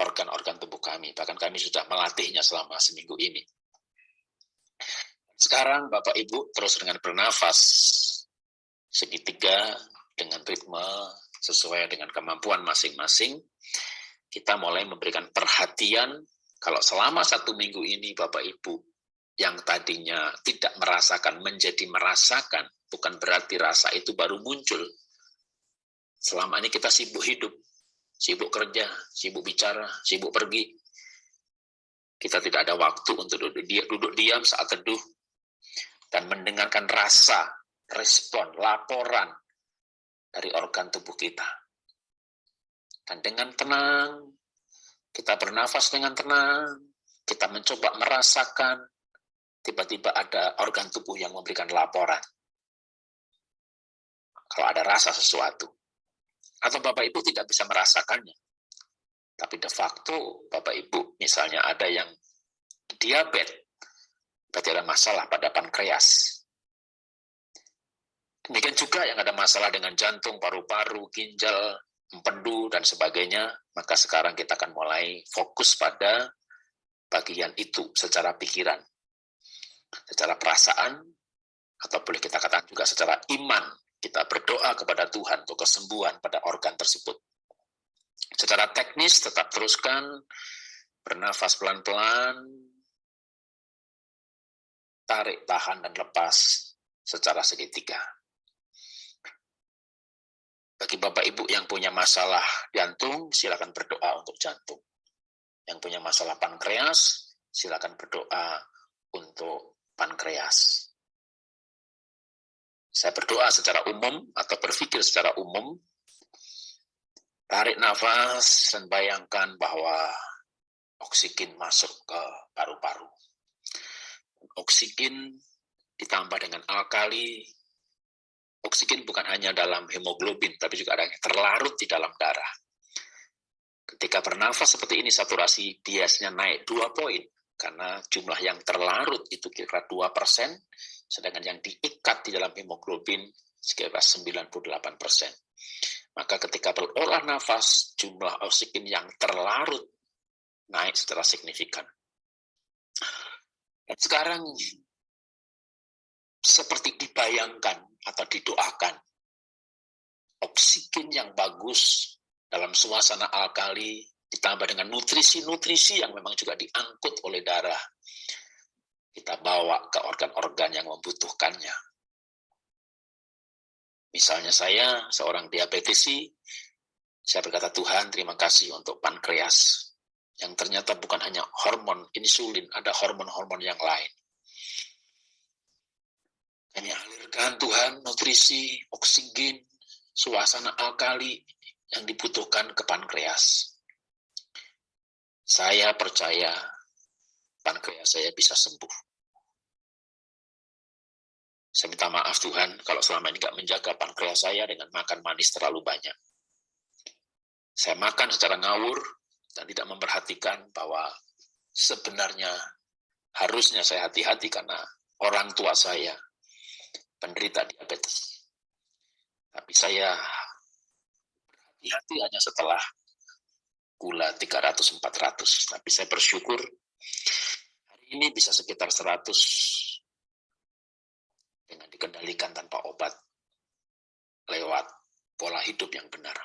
S2: organ-organ tubuh kami. Bahkan kami sudah melatihnya selama seminggu ini. Sekarang Bapak Ibu terus dengan bernafas segitiga dengan ritme sesuai dengan kemampuan masing-masing. Kita mulai memberikan perhatian kalau selama satu minggu ini Bapak Ibu yang tadinya tidak merasakan menjadi merasakan, bukan berarti rasa itu baru muncul, Selama ini kita sibuk hidup, sibuk kerja, sibuk bicara, sibuk pergi. Kita tidak ada waktu untuk duduk, diam, saat teduh dan mendengarkan rasa, respon, laporan dari organ tubuh kita. Dan dengan tenang, kita bernafas dengan tenang, kita mencoba merasakan, tiba-tiba ada organ tubuh yang memberikan laporan. Kalau ada rasa sesuatu atau Bapak Ibu tidak bisa merasakannya. Tapi de facto Bapak Ibu misalnya ada yang diabetes, berarti ada masalah pada pankreas. Demikian juga yang ada masalah dengan jantung, paru-paru, ginjal, empedu, dan sebagainya, maka sekarang kita akan mulai fokus pada bagian itu secara pikiran, secara perasaan, atau boleh kita katakan juga secara iman, kita berdoa kepada Tuhan untuk kesembuhan pada organ tersebut. Secara teknis tetap teruskan, bernafas pelan-pelan, tarik, tahan, dan lepas secara segitiga. Bagi Bapak Ibu yang punya masalah jantung, silakan berdoa untuk jantung. Yang punya masalah pankreas, silakan berdoa untuk pankreas. Saya berdoa secara umum atau berpikir secara umum, tarik nafas dan bayangkan bahwa oksigen masuk ke paru-paru. Oksigen ditambah dengan alkali, oksigen bukan hanya dalam hemoglobin, tapi juga ada yang terlarut di dalam darah. Ketika bernafas seperti ini, saturasi biasanya naik dua poin, karena jumlah yang terlarut itu kira-kira 2 persen, sedangkan yang diikat di dalam hemoglobin sekitar 98 persen. Maka ketika berolah nafas, jumlah oksigen yang terlarut naik secara signifikan. Dan sekarang seperti dibayangkan atau didoakan, oksigen yang bagus dalam suasana alkali ditambah dengan nutrisi-nutrisi yang memang juga diangkut oleh darah kita bawa ke organ-organ yang membutuhkannya. Misalnya saya, seorang diabetesi, saya berkata, Tuhan terima kasih untuk pankreas. yang ternyata bukan hanya hormon insulin, ada hormon-hormon yang lain. Kami alirkan Tuhan nutrisi, oksigen, suasana alkali yang dibutuhkan ke pankreas. Saya percaya pankreas saya bisa sembuh. Saya minta maaf Tuhan kalau selama ini tidak menjaga pankreas saya dengan makan manis terlalu banyak. Saya makan secara ngawur dan tidak memperhatikan bahwa sebenarnya harusnya saya hati-hati karena orang tua saya penderita diabetes. Tapi saya berhati-hati hanya setelah gula 300-400. Tapi saya bersyukur hari ini bisa sekitar 100 dengan dikendalikan tanpa obat lewat pola hidup yang benar.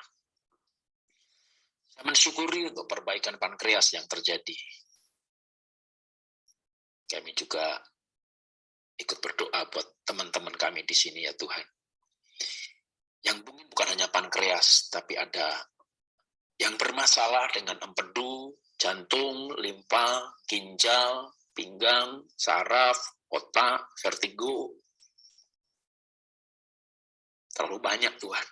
S2: Saya mensyukuri untuk perbaikan pankreas yang terjadi. Kami juga ikut berdoa buat teman-teman kami di sini ya Tuhan. Yang mungkin bukan hanya pankreas, tapi ada yang bermasalah dengan empedu, jantung, limpa, ginjal, pinggang, saraf, otak, vertigo. Terlalu banyak Tuhan.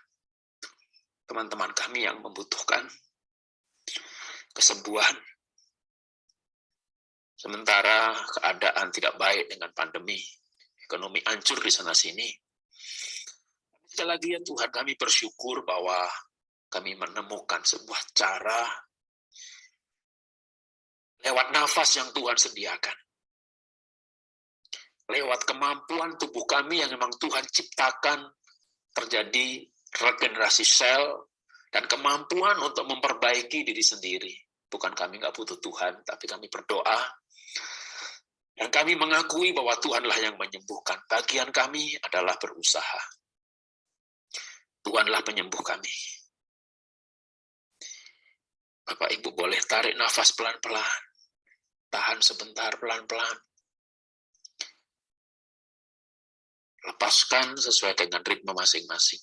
S2: Teman-teman kami yang membutuhkan kesembuhan Sementara keadaan tidak baik dengan pandemi, ekonomi hancur di sana-sini. Sekali lagi ya Tuhan, kami bersyukur bahwa kami menemukan sebuah cara lewat nafas yang Tuhan sediakan. Lewat kemampuan tubuh kami yang memang Tuhan ciptakan terjadi regenerasi sel dan kemampuan untuk memperbaiki diri sendiri. Bukan kami nggak butuh Tuhan, tapi kami berdoa dan kami mengakui bahwa Tuhanlah yang menyembuhkan. Bagian kami adalah berusaha. Tuhanlah penyembuh kami. Bapak Ibu boleh tarik nafas pelan-pelan. Tahan sebentar pelan-pelan. Lepaskan sesuai dengan ritme masing-masing.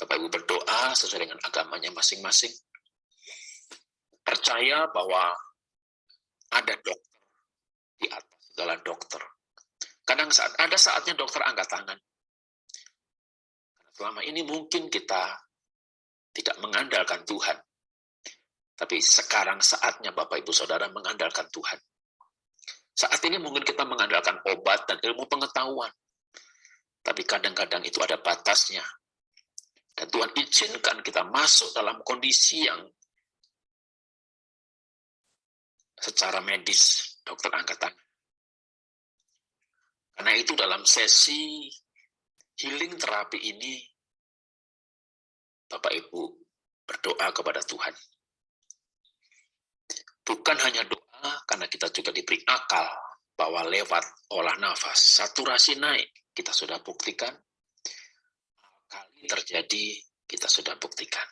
S2: Bapak Ibu berdoa sesuai dengan agamanya masing-masing. Percaya bahwa ada dokter di atas segala dokter. Kadang saat ada saatnya dokter angkat tangan. Selama ini mungkin kita tidak mengandalkan Tuhan. Tapi sekarang saatnya Bapak Ibu Saudara mengandalkan Tuhan. Saat ini mungkin kita mengandalkan obat dan ilmu pengetahuan. Tapi kadang-kadang itu ada batasnya. Dan Tuhan izinkan kita masuk dalam kondisi yang secara medis dokter angkat tangan. Karena itu dalam sesi healing terapi ini, Bapak Ibu berdoa kepada Tuhan. Bukan hanya doa, karena kita juga diberi akal bahwa lewat olah nafas, saturasi naik, kita sudah buktikan. Kali terjadi, kita sudah buktikan.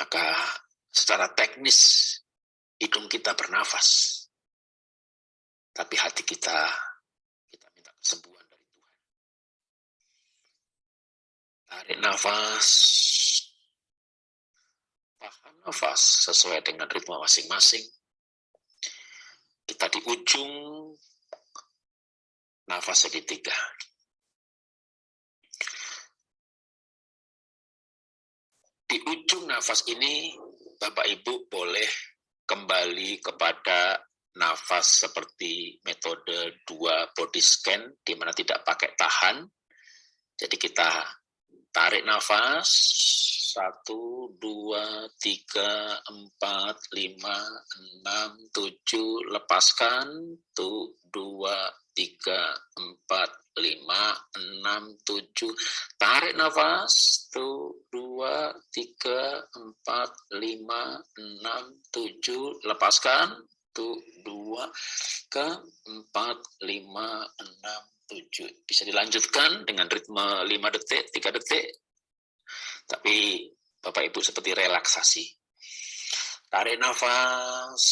S2: Maka secara teknis hidung kita bernafas. Tapi hati kita, kita minta kesembuhan dari Tuhan. Tarik nafas, tahan nafas sesuai dengan ritme masing-masing. Kita di ujung nafas segitiga. Di ujung nafas ini, Bapak Ibu boleh kembali kepada nafas seperti metode dua body scan di mana tidak pakai tahan. Jadi kita tarik nafas satu, dua, tiga, empat, lima, enam, tujuh, lepaskan, tuh, dua, tiga, empat, lima, enam, tujuh. Tarik nafas. Tuh, dua, tiga, empat, lima, enam, tujuh. Lepaskan. Tuh, dua, ke empat, lima, enam, tujuh. Bisa dilanjutkan dengan ritme lima detik, tiga detik. Tapi Bapak Ibu seperti relaksasi. Tarik nafas.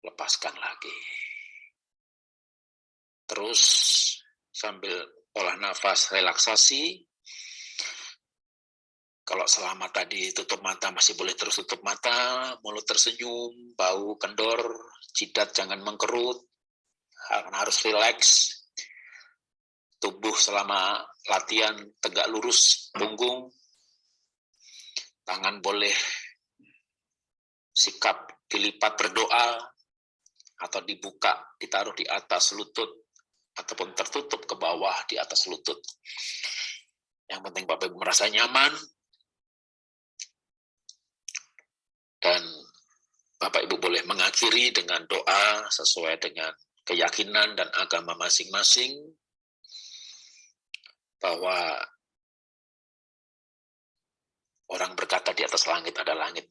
S2: Lepaskan lagi. Terus sambil olah nafas relaksasi, kalau selama tadi tutup mata masih boleh terus tutup mata, mulut tersenyum, bau kendor, jidat jangan mengkerut, harus rileks. Tubuh selama latihan tegak lurus punggung, tangan boleh sikap dilipat berdoa atau dibuka, ditaruh di atas lutut ataupun tertutup ke bawah di atas lutut. Yang penting Bapak Ibu merasa nyaman, Dan Bapak Ibu boleh mengakhiri dengan doa sesuai dengan keyakinan dan agama masing-masing bahwa orang berkata di atas langit ada langit.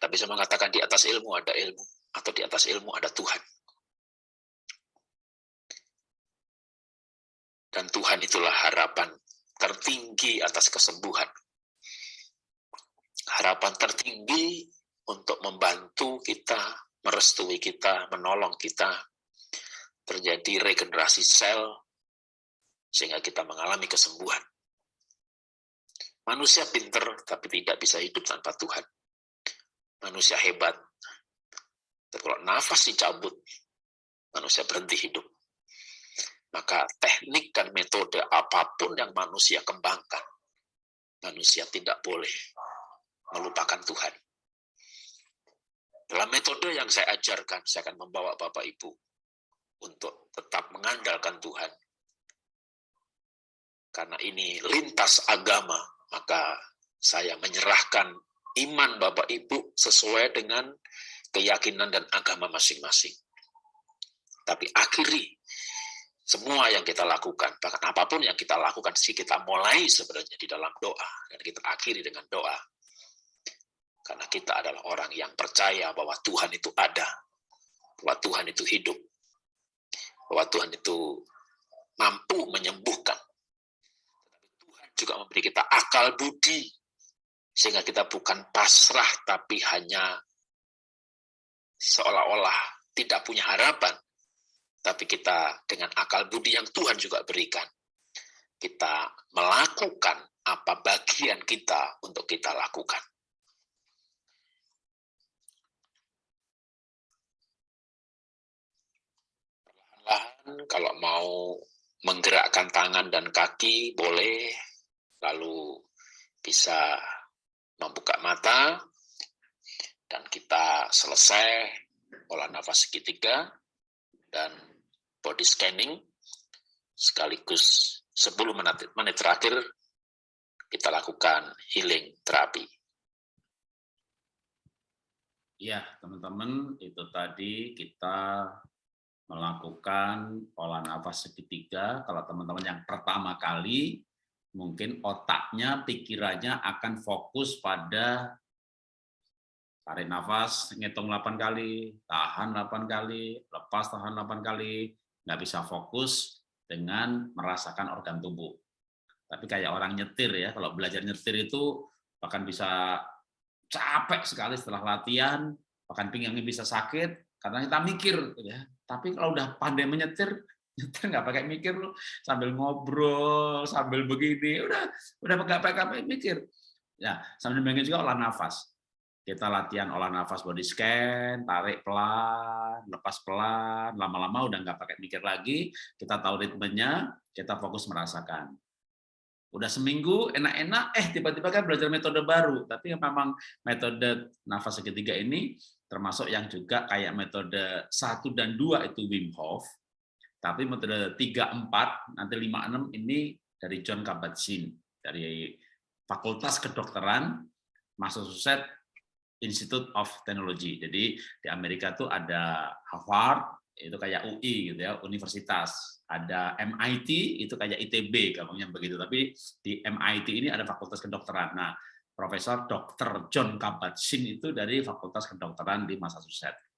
S2: Tapi saya mengatakan di atas ilmu ada ilmu, atau di atas ilmu ada Tuhan. Dan Tuhan itulah harapan tertinggi atas kesembuhan harapan tertinggi untuk membantu kita, merestui kita, menolong kita, terjadi regenerasi sel, sehingga kita mengalami kesembuhan. Manusia pinter, tapi tidak bisa hidup tanpa Tuhan. Manusia hebat, tapi kalau nafas dicabut, manusia berhenti hidup. Maka teknik dan metode apa pun yang manusia kembangkan, manusia tidak boleh melupakan Tuhan. Dalam metode yang saya ajarkan, saya akan membawa Bapak Ibu untuk tetap mengandalkan Tuhan. Karena ini lintas agama, maka saya menyerahkan iman Bapak Ibu sesuai dengan keyakinan dan agama masing-masing. Tapi akhiri semua yang kita lakukan, bahkan apa pun yang kita lakukan, sih kita mulai sebenarnya di dalam doa, dan kita akhiri dengan doa. Karena kita adalah orang yang percaya bahwa Tuhan itu ada, bahwa Tuhan itu hidup, bahwa Tuhan itu mampu menyembuhkan. Tuhan juga memberi kita akal budi, sehingga kita bukan pasrah, tapi hanya seolah-olah tidak punya harapan. Tapi kita dengan akal budi yang Tuhan juga berikan, kita melakukan apa bagian kita untuk kita lakukan. perlahan kalau mau menggerakkan tangan dan kaki boleh, lalu bisa membuka mata, dan kita selesai olah nafas segitiga dan body scanning sekaligus 10 menit, menit terakhir kita lakukan healing terapi.
S1: Ya, teman-teman, itu tadi kita melakukan pola nafas segitiga. Kalau teman-teman yang pertama kali, mungkin otaknya, pikirannya akan fokus pada tarik nafas, ngitung 8 kali, tahan 8 kali, lepas tahan 8 kali, nggak bisa fokus dengan merasakan organ tubuh. Tapi kayak orang nyetir ya, kalau belajar nyetir itu bahkan bisa capek sekali setelah latihan, bahkan pinggangnya bisa sakit, karena kita mikir ya tapi kalau udah pandai menyetir, nyetir nggak pakai mikir lu sambil ngobrol, sambil begini, udah udah nggak pakai mikir. Ya, sambil juga olah nafas. Kita latihan olah nafas body scan, tarik pelan, lepas pelan, lama-lama udah nggak pakai mikir lagi, kita tahu ritmenya, kita fokus merasakan. Udah seminggu enak-enak, eh tiba-tiba kan belajar metode baru, tapi memang metode nafas segitiga ini termasuk yang juga kayak metode 1 dan 2 itu Wim Hof, tapi metode 3, 4, nanti 5, 6 ini dari John Kabat-Zinn, dari Fakultas Kedokteran Massachusetts Institute of Technology. Jadi di Amerika itu ada Harvard, itu kayak UI gitu ya, universitas. Ada MIT, itu kayak ITB, gampangnya begitu. Tapi di MIT ini ada Fakultas Kedokteran. Nah, Profesor Dr. John Kabat-Zinn itu dari Fakultas Kedokteran di Massachusetts.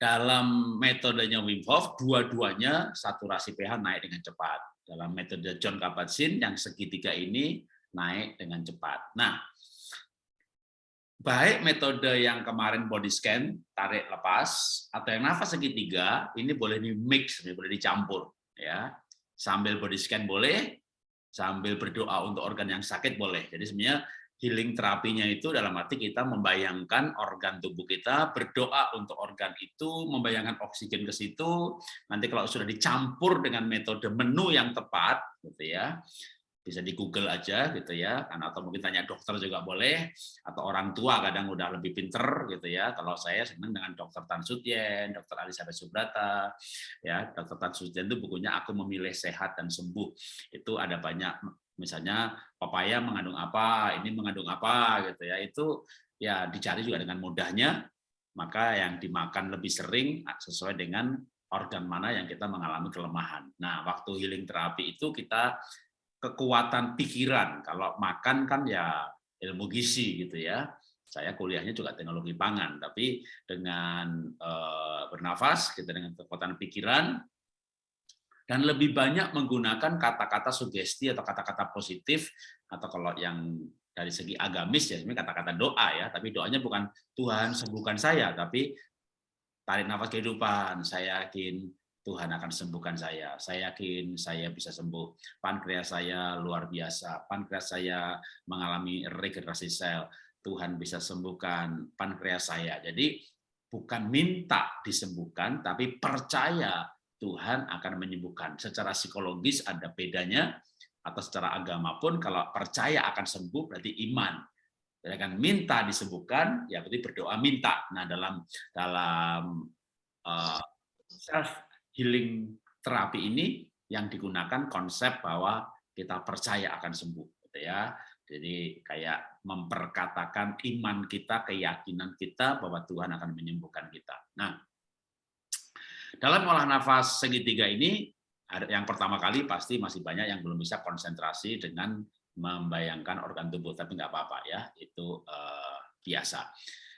S1: Dalam metodenya Wim Hof, dua-duanya saturasi pH naik dengan cepat. Dalam metode John Kabat-Zinn, yang segitiga ini naik dengan cepat. Nah, baik metode yang kemarin body scan, tarik lepas, atau yang nafas segitiga, ini boleh di mix, boleh dicampur. ya Sambil body scan boleh, sambil berdoa untuk organ yang sakit boleh. Jadi sebenarnya healing terapinya itu dalam arti kita membayangkan organ tubuh kita, berdoa untuk organ itu, membayangkan oksigen ke situ. Nanti kalau sudah dicampur dengan metode menu yang tepat, gitu ya, bisa di Google aja gitu ya, kan atau mungkin tanya dokter juga boleh, atau orang tua kadang udah lebih pinter gitu ya. Kalau saya senang dengan dokter Tan Sutyen, dokter Elizabeth Subrata, ya dokter Tan Sutyen itu bukunya Aku Memilih Sehat dan Sembuh. Itu ada banyak misalnya pepaya mengandung apa, ini mengandung apa gitu ya. Itu ya dicari juga dengan mudahnya, maka yang dimakan lebih sering sesuai dengan organ mana yang kita mengalami kelemahan. Nah, waktu healing terapi itu kita kekuatan pikiran. Kalau makan kan ya ilmu gizi gitu ya. Saya kuliahnya juga teknologi pangan, tapi dengan eh, bernafas, kita dengan kekuatan pikiran, dan lebih banyak menggunakan kata-kata sugesti atau kata-kata positif atau kalau yang dari segi agamis ya ini kata-kata doa ya tapi doanya bukan Tuhan sembuhkan saya tapi tarik nafas kehidupan saya yakin Tuhan akan sembuhkan saya saya yakin saya bisa sembuh pankreas saya luar biasa pankreas saya mengalami regenerasi sel Tuhan bisa sembuhkan pankreas saya jadi bukan minta disembuhkan tapi percaya Tuhan akan menyembuhkan. Secara psikologis ada bedanya, atau secara agama pun kalau percaya akan sembuh berarti iman. Jadi kan minta disembuhkan, ya berarti berdoa minta. Nah dalam dalam uh, healing terapi ini yang digunakan konsep bahwa kita percaya akan sembuh, gitu ya. Jadi kayak memperkatakan iman kita, keyakinan kita bahwa Tuhan akan menyembuhkan kita. Nah, dalam olah nafas segitiga ini, yang pertama kali pasti masih banyak yang belum bisa konsentrasi dengan membayangkan organ tubuh, tapi nggak apa-apa ya, itu uh, biasa.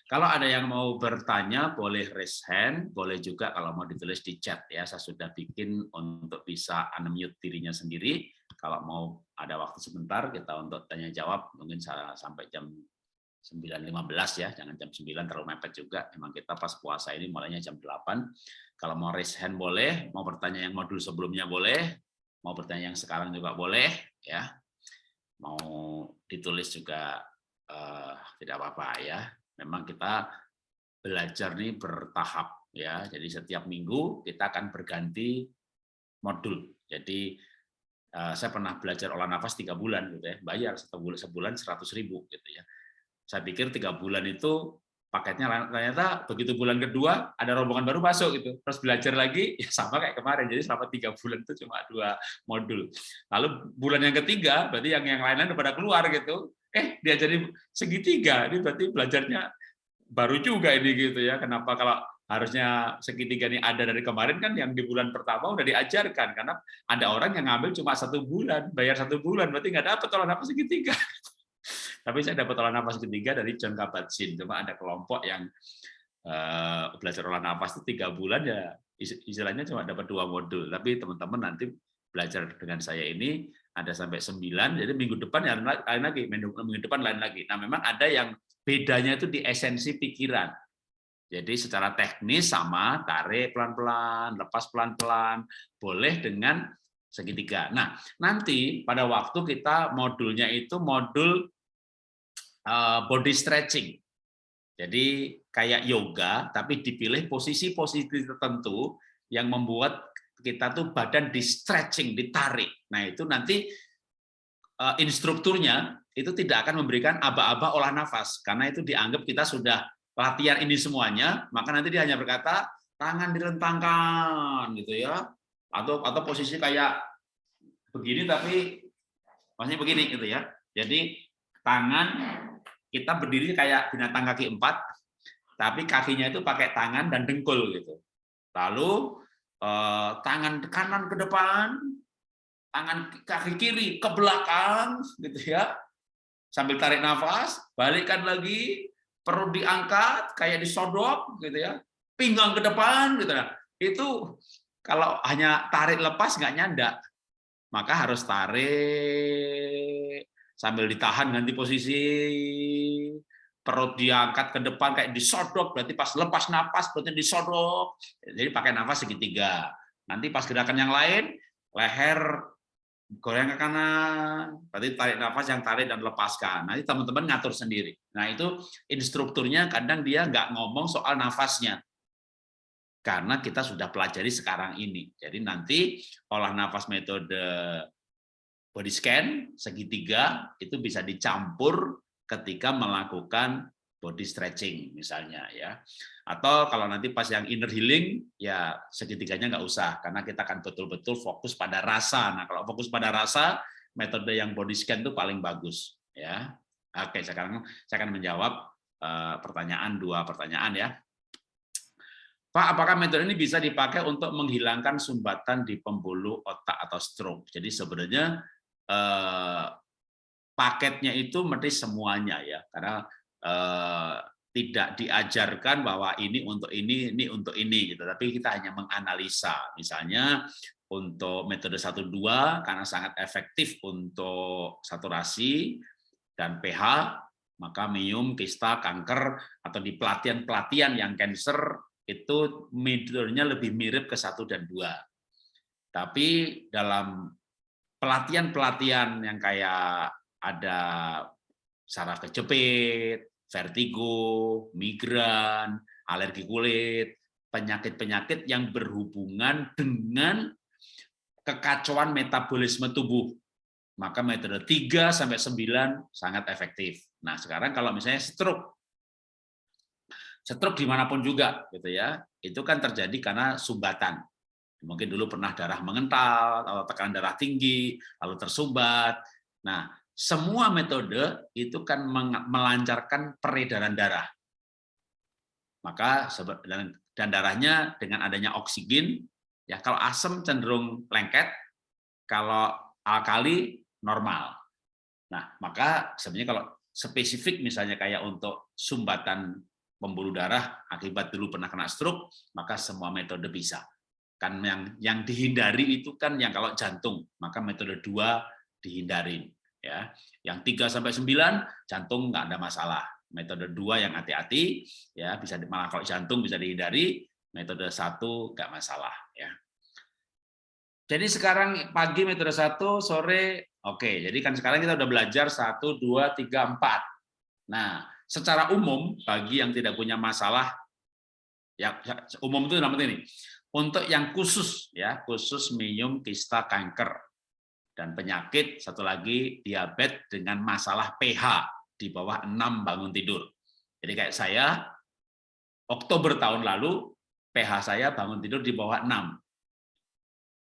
S1: Kalau ada yang mau bertanya, boleh raise hand, boleh juga kalau mau ditulis di chat ya. Saya sudah bikin untuk bisa unmute dirinya sendiri. Kalau mau ada waktu sebentar, kita untuk tanya jawab, mungkin sampai jam 9.15 ya, jangan jam 9 terlalu mepet juga. Memang kita pas puasa ini mulainya jam 8. Kalau mau raise hand boleh, mau bertanya yang modul sebelumnya boleh, mau bertanya yang sekarang juga boleh ya. Mau ditulis juga uh, tidak apa-apa ya. Memang kita belajar nih bertahap ya. Jadi setiap minggu kita akan berganti modul. Jadi uh, saya pernah belajar olah nafas tiga bulan gitu ya, bayar satu bulan sebulan seratus ribu gitu ya. Saya pikir tiga bulan itu paketnya ternyata begitu bulan kedua ada rombongan baru masuk gitu. Terus belajar lagi ya sama kayak kemarin. Jadi selama tiga bulan itu cuma dua modul. Lalu bulan yang ketiga berarti yang yang lain-lain udah pada keluar gitu eh dia jadi segitiga. Ini berarti belajarnya baru juga ini gitu ya. Kenapa kalau harusnya segitiga ini ada dari kemarin kan yang di bulan pertama udah diajarkan. Karena ada orang yang ngambil cuma satu bulan bayar satu bulan. Berarti nggak dapat kalau apa segitiga. Tapi saya dapat olah nafas ketiga dari John Kabat-Zinn. Cuma ada kelompok yang uh, belajar olah nafas itu tiga bulan ya istilahnya cuma dapat dua modul. Tapi teman-teman nanti belajar dengan saya ini ada sampai sembilan. Jadi minggu depan ya lain lagi, minggu depan lain lagi. Nah memang ada yang bedanya itu di esensi pikiran. Jadi secara teknis sama, tarik pelan-pelan, lepas pelan-pelan, boleh dengan segitiga. Nah, nanti pada waktu kita modulnya itu modul Eh, body stretching. Jadi kayak yoga, tapi dipilih posisi-posisi tertentu yang membuat kita tuh badan di stretching, ditarik. Nah itu nanti uh, instrukturnya itu tidak akan memberikan aba-aba olah nafas, karena itu dianggap kita sudah latihan ini semuanya, maka nanti dia hanya berkata tangan direntangkan gitu ya, atau atau posisi kayak begini tapi maksudnya begini gitu ya. Jadi tangan kita berdiri kayak binatang kaki empat, tapi kakinya itu pakai tangan dan dengkul gitu. Lalu eh, tangan kanan ke depan, tangan kaki kiri ke belakang, gitu ya. Sambil tarik nafas, balikkan lagi, perut diangkat kayak disodok, gitu ya. Pinggang ke depan, gitu ya. Itu kalau hanya tarik lepas nggak nyandak, maka harus tarik sambil ditahan ganti posisi perut diangkat ke depan kayak disodok berarti pas lepas napas berarti disodok jadi pakai nafas segitiga nanti pas gerakan yang lain leher goyang ke kanan, berarti tarik nafas yang tarik dan lepaskan. Nanti teman-teman ngatur sendiri. Nah itu instrukturnya kadang dia nggak ngomong soal nafasnya, karena kita sudah pelajari sekarang ini. Jadi nanti olah nafas metode body scan segitiga itu bisa dicampur ketika melakukan body stretching misalnya ya. Atau kalau nanti pas yang inner healing ya segitiganya nggak usah karena kita akan betul-betul fokus pada rasa. Nah kalau fokus pada rasa metode yang body scan itu paling bagus ya. Oke sekarang saya akan menjawab uh, pertanyaan dua pertanyaan ya. Pak, apakah metode ini bisa dipakai untuk menghilangkan sumbatan di pembuluh otak atau stroke? Jadi sebenarnya eh, paketnya itu mesti semuanya ya, karena Eh, tidak diajarkan bahwa ini untuk ini, ini untuk ini, gitu. Tapi kita hanya menganalisa, misalnya untuk metode 1-2 karena sangat efektif untuk saturasi dan pH, maka mium, kista, kanker, atau di pelatihan-pelatihan yang cancer itu metodenya lebih mirip ke satu dan dua. Tapi dalam pelatihan-pelatihan yang kayak ada saraf kejepit, vertigo, migran, alergi kulit, penyakit-penyakit yang berhubungan dengan kekacauan metabolisme tubuh. Maka metode 3 sampai 9 sangat efektif. Nah, sekarang kalau misalnya stroke stroke di mana pun juga gitu ya, itu kan terjadi karena sumbatan. Mungkin dulu pernah darah mengental atau tekanan darah tinggi, lalu tersumbat. Nah, semua metode itu kan melancarkan peredaran darah. Maka dan darahnya dengan adanya oksigen, ya kalau asam cenderung lengket, kalau alkali normal. Nah, maka sebenarnya kalau spesifik misalnya kayak untuk sumbatan pembuluh darah akibat dulu pernah kena stroke, maka semua metode bisa. Kan yang yang dihindari itu kan yang kalau jantung, maka metode dua dihindarin ya. Yang 3 sampai 9 jantung nggak ada masalah. Metode 2 yang hati-hati ya bisa malah kalau jantung bisa dihindari, metode 1 nggak masalah ya. Jadi sekarang pagi metode 1, sore oke. Jadi kan sekarang kita udah belajar 1 2 3 4. Nah, secara umum bagi yang tidak punya masalah ya umum itu namanya ini. Untuk yang khusus ya, khusus minum kista kanker dan penyakit satu lagi diabetes dengan masalah pH di bawah 6 bangun tidur. Jadi kayak saya Oktober tahun lalu pH saya bangun tidur di bawah 6.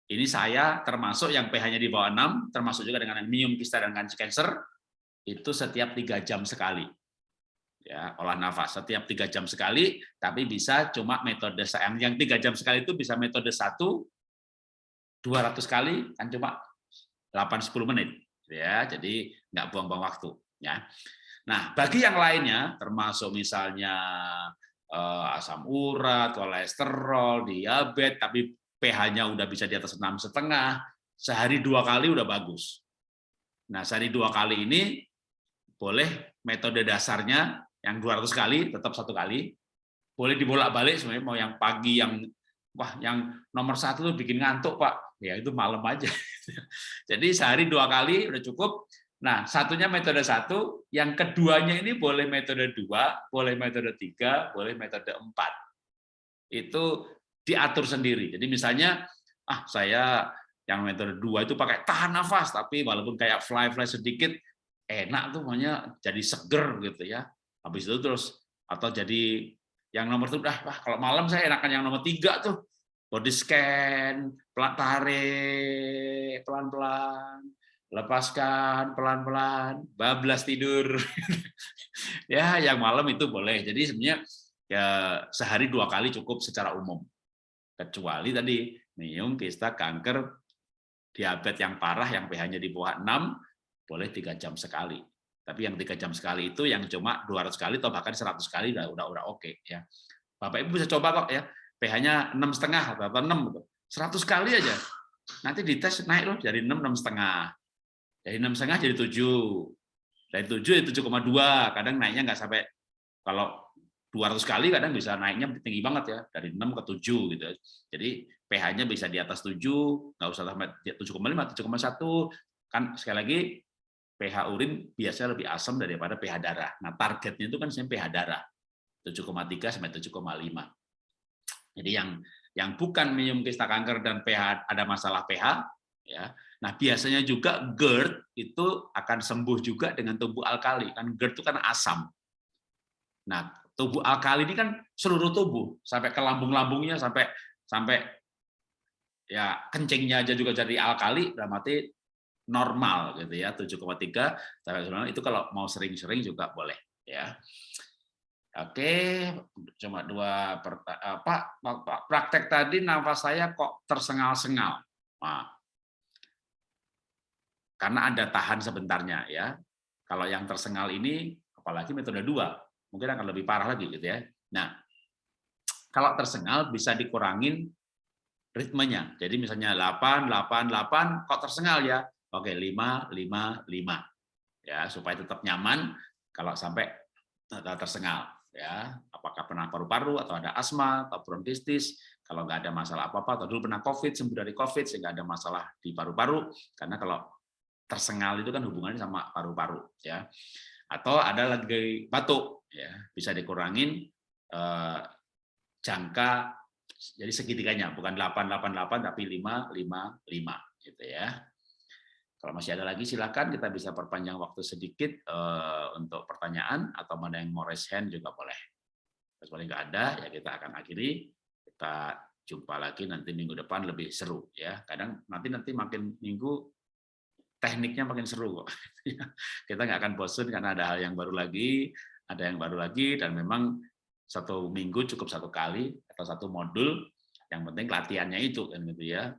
S1: Ini saya termasuk yang pH-nya di bawah 6, termasuk juga dengan minum kista dan cancer itu setiap tiga jam sekali. Ya, olah nafas setiap tiga jam sekali, tapi bisa cuma metode yang yang tiga jam sekali itu bisa metode satu 200 kali kan cuma 8-10 menit ya. Jadi nggak buang-buang waktu ya. Nah bagi yang lainnya termasuk misalnya eh, asam urat kolesterol diabetes tapi pH-nya udah bisa di atas enam setengah sehari dua kali udah bagus. Nah sehari dua kali ini boleh metode dasarnya yang 200 kali tetap satu kali. Boleh dibolak-balik sebenarnya mau yang pagi yang wah yang nomor satu tuh bikin ngantuk pak ya itu malam aja Jadi sehari dua kali udah cukup. Nah, satunya metode satu, yang keduanya ini boleh metode dua, boleh metode tiga, boleh metode empat. Itu diatur sendiri. Jadi misalnya, ah saya yang metode dua itu pakai tahan nafas, tapi walaupun kayak fly-fly sedikit, enak tuh makanya jadi seger gitu ya. Habis itu terus atau jadi yang nomor tuh, ah, wah kalau malam saya enakan yang nomor tiga tuh, body scan, pelan tarik pelan-pelan, lepaskan pelan-pelan, bablas tidur. ya, yang malam itu boleh. Jadi sebenarnya ya sehari dua kali cukup secara umum. Kecuali tadi minum kista, kanker, diabetes yang parah yang pH-nya di bawah 6 boleh tiga jam sekali. Tapi yang tiga jam sekali itu yang cuma 200 kali atau bahkan 100 kali udah udah udah oke okay, ya. Bapak Ibu bisa coba kok ya pH-nya enam setengah atau enam, gitu. seratus kali aja. Nanti dites naik loh dari enam enam setengah, dari enam setengah jadi tujuh, dari tujuh jadi tujuh dua. Kadang naiknya nggak sampai kalau 200 kali kadang bisa naiknya tinggi banget ya dari 6 ke 7 gitu. Jadi pH-nya bisa di atas 7, nggak usah sampai 7,5, 7,1. Kan sekali lagi pH urin biasanya lebih asam daripada pH darah. Nah, targetnya itu kan sebenarnya pH darah. 7,3 sampai 7,5. Jadi yang yang bukan minum kista kanker dan pH ada masalah pH, ya. Nah, biasanya juga GERD itu akan sembuh juga dengan tubuh alkali. Kan GERD itu kan asam. Nah, tubuh alkali ini kan seluruh tubuh, sampai ke lambung-lambungnya sampai sampai ya kencingnya aja juga jadi alkali, berarti normal gitu ya 7,3 sampai itu kalau mau sering-sering juga boleh ya oke cuma dua Pak praktek tadi nafas saya kok tersengal-sengal. Nah, karena ada tahan sebentarnya ya. Kalau yang tersengal ini apalagi metode dua mungkin akan lebih parah lagi gitu ya. Nah kalau tersengal bisa dikurangin ritmenya. Jadi misalnya 8 8 8 kok tersengal ya? Oke, 5, 5, 5. Ya, supaya tetap nyaman kalau sampai tersengal. Ya, apakah pernah paru-paru atau ada asma atau bronkitis, kalau nggak ada masalah apa-apa, atau dulu pernah COVID, sembuh dari COVID, sehingga ada masalah di paru-paru, karena kalau tersengal itu kan hubungannya sama paru-paru. ya Atau ada lagi batuk, ya bisa dikurangin eh, jangka jadi segitiganya bukan 888 tapi 555 gitu ya. Kalau masih ada lagi silakan kita bisa perpanjang waktu sedikit uh, untuk pertanyaan atau mana yang mau raise hand juga boleh. Kalau nggak ada ya kita akan akhiri. Kita jumpa lagi nanti minggu depan lebih seru ya. Kadang nanti nanti makin minggu tekniknya makin seru kok. kita nggak akan bosan karena ada hal yang baru lagi, ada yang baru lagi dan memang satu minggu cukup satu kali atau satu modul. Yang penting latihannya itu kan gitu ya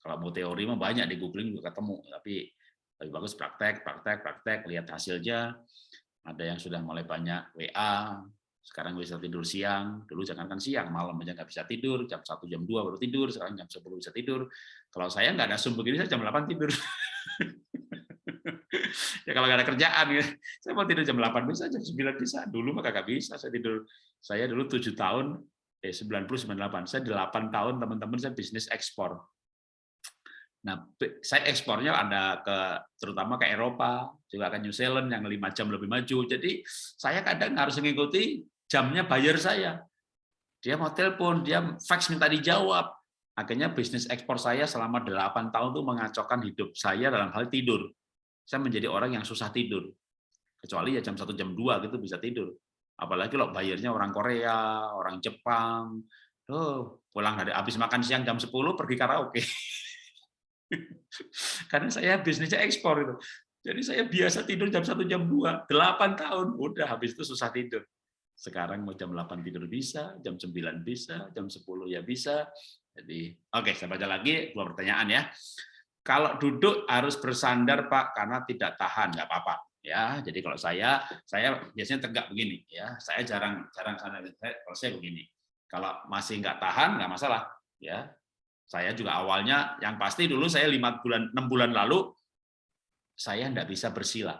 S1: kalau mau teori mah banyak di googling juga ketemu, tapi lebih bagus praktek, praktek, praktek, lihat hasilnya. Ada yang sudah mulai banyak WA, sekarang bisa tidur siang, dulu jangan kan siang, malam aja nggak bisa tidur, jam 1, jam 2 baru tidur, sekarang jam 10 bisa tidur. Kalau saya nggak ada Zoom begini, saya jam 8 tidur. ya kalau nggak ada kerjaan, ya. saya mau tidur jam 8 bisa, jam 9 bisa. Dulu mah kagak bisa, saya tidur. Saya dulu 7 tahun, eh 90, 98, saya 8 tahun teman-teman saya bisnis ekspor Nah, saya ekspornya ada ke terutama ke Eropa, juga ke New Zealand yang lima jam lebih maju. Jadi saya kadang harus mengikuti jamnya buyer saya. Dia mau telepon, dia fax minta dijawab. Akhirnya bisnis ekspor saya selama 8 tahun itu mengacaukan hidup saya dalam hal tidur. Saya menjadi orang yang susah tidur. Kecuali ya jam 1 jam 2 gitu bisa tidur. Apalagi kalau bayarnya orang Korea, orang Jepang. Tuh, pulang dari habis makan siang jam 10 pergi karaoke. Karena saya bisnisnya ekspor itu. Jadi saya biasa tidur jam 1 jam 2, 8 tahun udah habis itu susah tidur. Sekarang mau jam 8 tidur bisa, jam 9 bisa, jam 10 ya bisa. Jadi oke, saya baca lagi dua pertanyaan ya. Kalau duduk harus bersandar Pak karena tidak tahan, nggak apa-apa ya. Jadi kalau saya saya biasanya tegak begini ya. Saya jarang jarang sana kalau saya begini. Kalau masih nggak tahan nggak masalah ya saya juga awalnya, yang pasti dulu saya lima bulan, enam bulan lalu, saya nggak bisa bersila.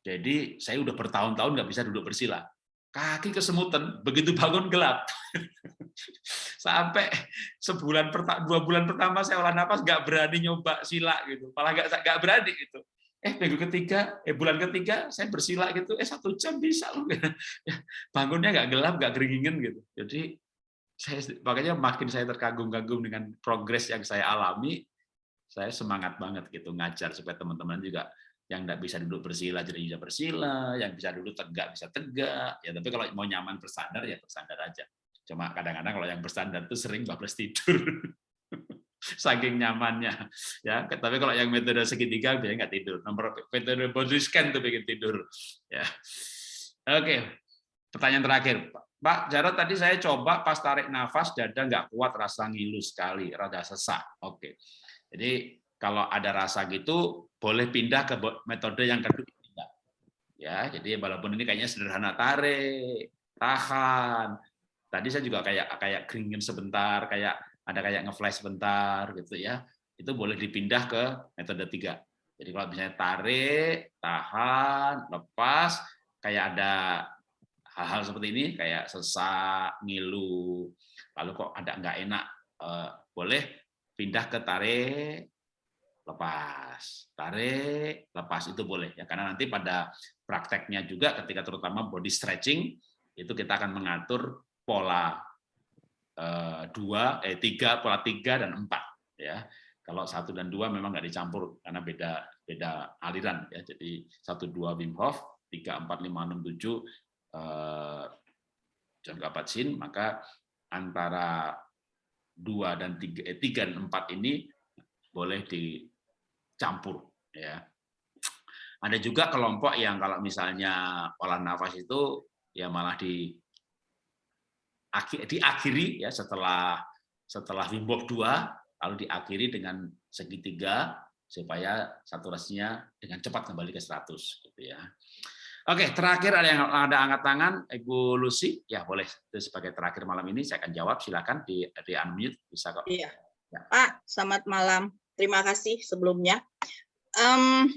S1: Jadi saya udah bertahun-tahun nggak bisa duduk bersila. Kaki kesemutan, begitu bangun gelap. Sampai sebulan dua bulan pertama saya olah nafas nggak berani nyoba sila gitu, malah nggak nggak berani gitu. Eh minggu ketiga, eh bulan ketiga saya bersila gitu, eh satu jam bisa loh. Bangunnya nggak gelap, nggak keringin gitu. Jadi saya makanya makin saya terkagum-kagum dengan progres yang saya alami, saya semangat banget gitu ngajar supaya teman-teman juga yang nggak bisa duduk bersila jadi bisa bersila, yang bisa duduk tegak bisa tegak. Ya tapi kalau mau nyaman bersandar ya bersandar aja. Cuma kadang-kadang kalau yang bersandar itu sering bablas tidur. Saking nyamannya. Ya, tapi kalau yang metode segitiga biasanya nggak tidur. Nomor metode body scan tuh bikin tidur. Ya. Oke. Pertanyaan terakhir, Pak. Pak Jarod tadi saya coba pas tarik nafas dada nggak kuat rasa ngilu sekali, rada sesak. Oke. Jadi kalau ada rasa gitu boleh pindah ke metode yang kedua. Ya, jadi walaupun ini kayaknya sederhana tarik, tahan. Tadi saya juga kayak kayak keringin sebentar, kayak ada kayak ngeflash sebentar gitu ya. Itu boleh dipindah ke metode tiga. Jadi kalau misalnya tarik, tahan, lepas, kayak ada hal-hal seperti ini kayak sesak, ngilu, lalu kok ada nggak enak eh, boleh pindah ke tarik lepas. Tarik lepas itu boleh ya. Karena nanti pada prakteknya juga ketika terutama body stretching itu kita akan mengatur pola eh, dua eh tiga pola tiga dan empat ya. Kalau satu dan dua memang nggak dicampur karena beda beda aliran ya. Jadi satu dua Wim Hof tiga empat lima enam tujuh eh, John Kabat-Zinn maka antara dua dan tiga, eh, tiga dan empat ini boleh dicampur ya ada juga kelompok yang kalau misalnya olah nafas itu ya malah di diakhiri ya setelah setelah Wim 2 lalu diakhiri dengan segitiga supaya saturasinya dengan cepat kembali ke 100 gitu ya. Oke, terakhir ada yang ada angkat tangan Ibu Lucy, ya boleh itu sebagai terakhir malam ini saya akan jawab silakan di di unmute bisa kok.
S3: Iya. Ya. Pak, selamat malam. Terima kasih sebelumnya. Um,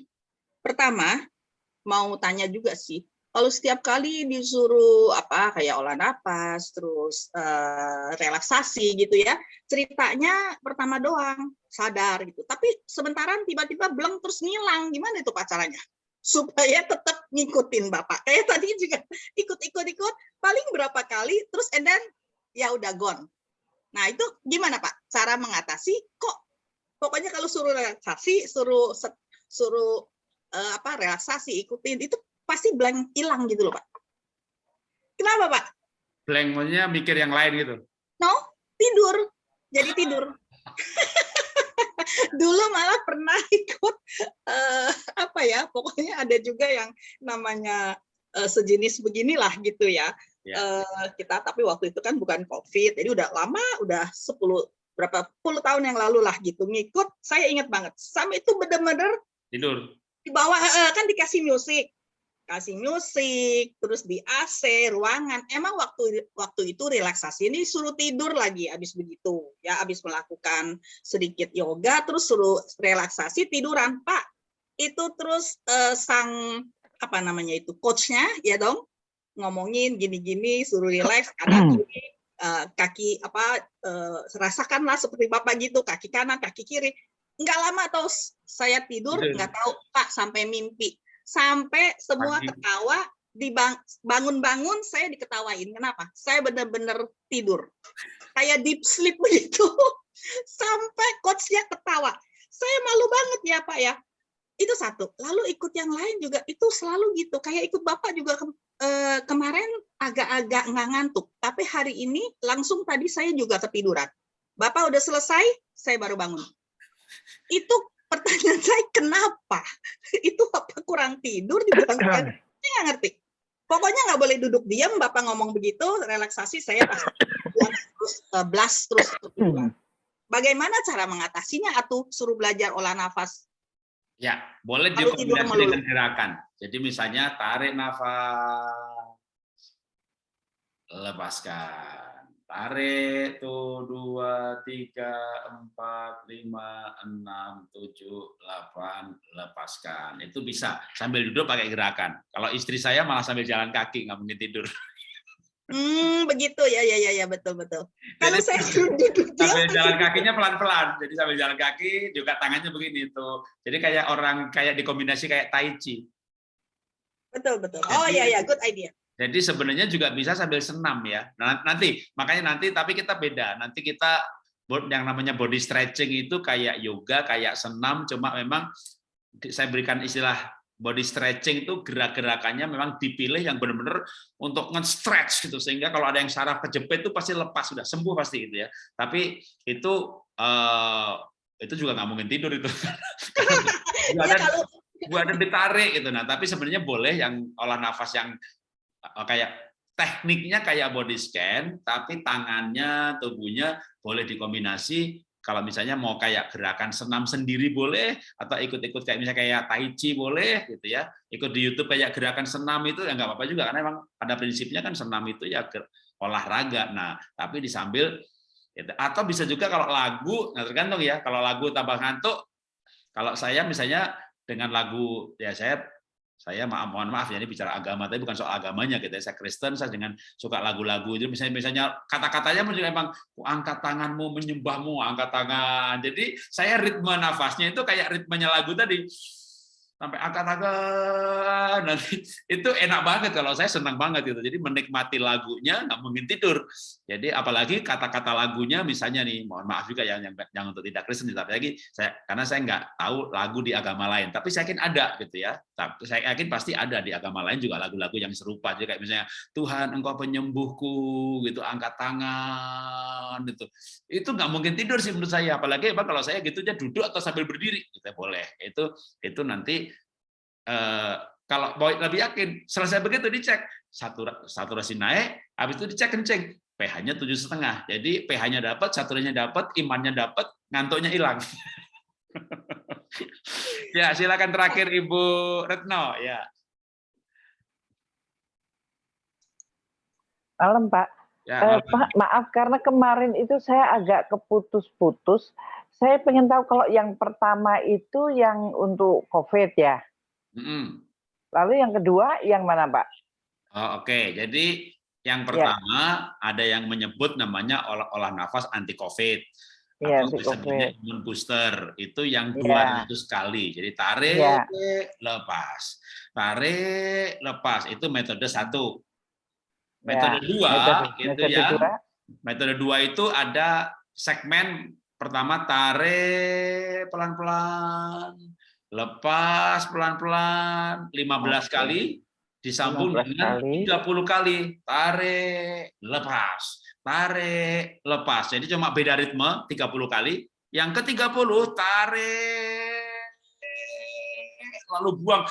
S3: pertama mau tanya juga sih, kalau setiap kali disuruh apa kayak olah napas, terus uh, relaksasi gitu ya, ceritanya pertama doang sadar gitu, tapi sementaran tiba-tiba belum terus ngilang, gimana itu pacarannya? Supaya tetap ngikutin bapak. Kayak tadi juga ikut-ikut-ikut paling berapa kali terus and then ya udah gone. Nah itu gimana pak? Cara mengatasi kok pokoknya kalau suruh relaksasi suruh suruh uh, apa relaksasi ikutin itu pasti blank hilang gitu loh pak. Kenapa pak?
S1: Blank maksudnya mikir yang lain gitu.
S3: No tidur. Jadi tidur dulu malah pernah ikut uh, apa ya pokoknya ada juga yang namanya uh, sejenis beginilah gitu ya, ya. Uh, kita tapi waktu itu kan bukan covid jadi udah lama udah 10 berapa puluh tahun yang lalu lah gitu ngikut. Saya ingat banget sampai itu bener-bener
S1: tidur.
S3: di bawah uh, kan dikasih musik kasih musik, terus di AC ruangan. Emang waktu waktu itu relaksasi ini suruh tidur lagi habis begitu ya, habis melakukan sedikit yoga terus suruh relaksasi tiduran. Pak, itu terus uh, sang apa namanya itu coachnya ya dong ngomongin gini-gini suruh relax kiri uh, kaki apa uh, rasakanlah seperti bapak gitu kaki kanan kaki kiri nggak lama atau saya tidur nggak tahu pak sampai mimpi sampai semua Pagi. ketawa dibangun-bangun saya diketawain. Kenapa? Saya benar-benar tidur. Kayak deep sleep begitu. Sampai coachnya ketawa. Saya malu banget ya pak ya. Itu satu. Lalu ikut yang lain juga itu selalu gitu. Kayak ikut bapak juga ke, eh, kemarin agak-agak nggak ngantuk. Tapi hari ini langsung tadi saya juga ketiduran. Bapak udah selesai saya baru bangun. Itu pertanyaan saya kenapa? Itu apa kurang tidur dibangun saya? Nggak ngerti. Pokoknya nggak boleh duduk diam bapak ngomong begitu relaksasi saya pasti terus uh, blast terus bagaimana cara mengatasinya? Atau suruh belajar olah nafas?
S1: Ya boleh dikombinasi dengan gerakan jadi misalnya tarik nafas lepaskan tarik tuh dua tiga empat lima enam tujuh delapan lepaskan itu bisa sambil duduk pakai gerakan kalau istri saya malah sambil jalan kaki nggak mungkin tidur
S3: Hmm, begitu ya, ya, ya, ya, betul, betul. Kalau saya duduk
S1: sambil jalan kakinya pelan-pelan, jadi sambil jalan kaki juga tangannya begini tuh. Jadi kayak orang kayak dikombinasi kayak tai chi.
S3: Betul, betul. Oh iya, ya, good idea.
S1: Jadi sebenarnya juga bisa sambil senam ya. Nah, nanti makanya nanti tapi kita beda. Nanti kita yang namanya body stretching itu kayak yoga, kayak senam, cuma memang saya berikan istilah body stretching itu gerak-gerakannya memang dipilih yang benar-benar untuk nge-stretch gitu sehingga kalau ada yang saraf kejepit itu pasti lepas sudah sembuh pasti gitu ya. Tapi itu uh, itu juga nggak mungkin tidur itu. ya, ada, kalau... ada ditarik gitu. Nah, tapi sebenarnya boleh yang olah nafas yang kayak tekniknya kayak body scan, tapi tangannya, tubuhnya boleh dikombinasi. Kalau misalnya mau kayak gerakan senam sendiri boleh, atau ikut-ikut kayak misalnya kayak tai chi boleh, gitu ya. Ikut di YouTube kayak gerakan senam itu ya nggak apa-apa juga, karena memang pada prinsipnya kan senam itu ya olahraga. Nah, tapi disambil gitu. atau bisa juga kalau lagu, nah tergantung ya. Kalau lagu tambah ngantuk, kalau saya misalnya dengan lagu ya saya saya maaf mohon maaf ya ini bicara agama tapi bukan soal agamanya gitu ya. Saya Kristen saya dengan suka lagu-lagu itu misalnya misalnya kata-katanya juga emang "Oh, angkat tanganmu menyembahmu angkat tangan. Jadi saya ritme nafasnya itu kayak ritmenya lagu tadi sampai angkat-angkat. Nanti itu enak banget kalau saya senang banget gitu. Jadi menikmati lagunya nggak mungkin tidur. Jadi apalagi kata-kata lagunya misalnya nih mohon maaf juga yang yang, yang untuk tidak Kristen tapi lagi saya karena saya nggak tahu lagu di agama lain. Tapi saya yakin ada gitu ya. Tapi saya yakin pasti ada di agama lain juga lagu-lagu yang serupa. Jadi kayak misalnya Tuhan engkau penyembuhku gitu angkat tangan gitu. Itu nggak mungkin tidur sih menurut saya. Apalagi kalau saya gitu aja duduk atau sambil berdiri gitu boleh. Itu itu nanti Eh, kalau mau lebih yakin, selesai begitu dicek saturasi naik, habis itu dicek kencing, pH-nya tujuh setengah. Jadi pH-nya dapat, saturasinya dapat, imannya dapat, ngantuknya hilang. ya silakan terakhir Ibu Retno ya.
S4: Malam Pak.
S1: Ya,
S4: eh, Pak maaf karena kemarin itu saya agak keputus-putus. Saya pengen tahu kalau yang pertama itu yang untuk COVID ya.
S1: Mm
S4: Lalu yang kedua yang mana, Pak?
S1: Oh, Oke, okay. jadi yang ya. pertama ya. ada yang menyebut namanya olah, olah nafas anti COVID.
S4: Ya,
S1: atau disebutnya imun booster itu yang 200 ya. kali. Jadi tarik, ya. lepas, tarik, lepas. Itu metode satu. Metode ya. dua metode, itu metode ya. Dua. Metode dua itu ada segmen pertama tarik pelan-pelan, lepas pelan-pelan 15 okay. kali disambung dengan kali. 30 kali. Tarik lepas. Tarik lepas. Jadi cuma beda ritme 30 kali. Yang ke-30 tarik lalu buang.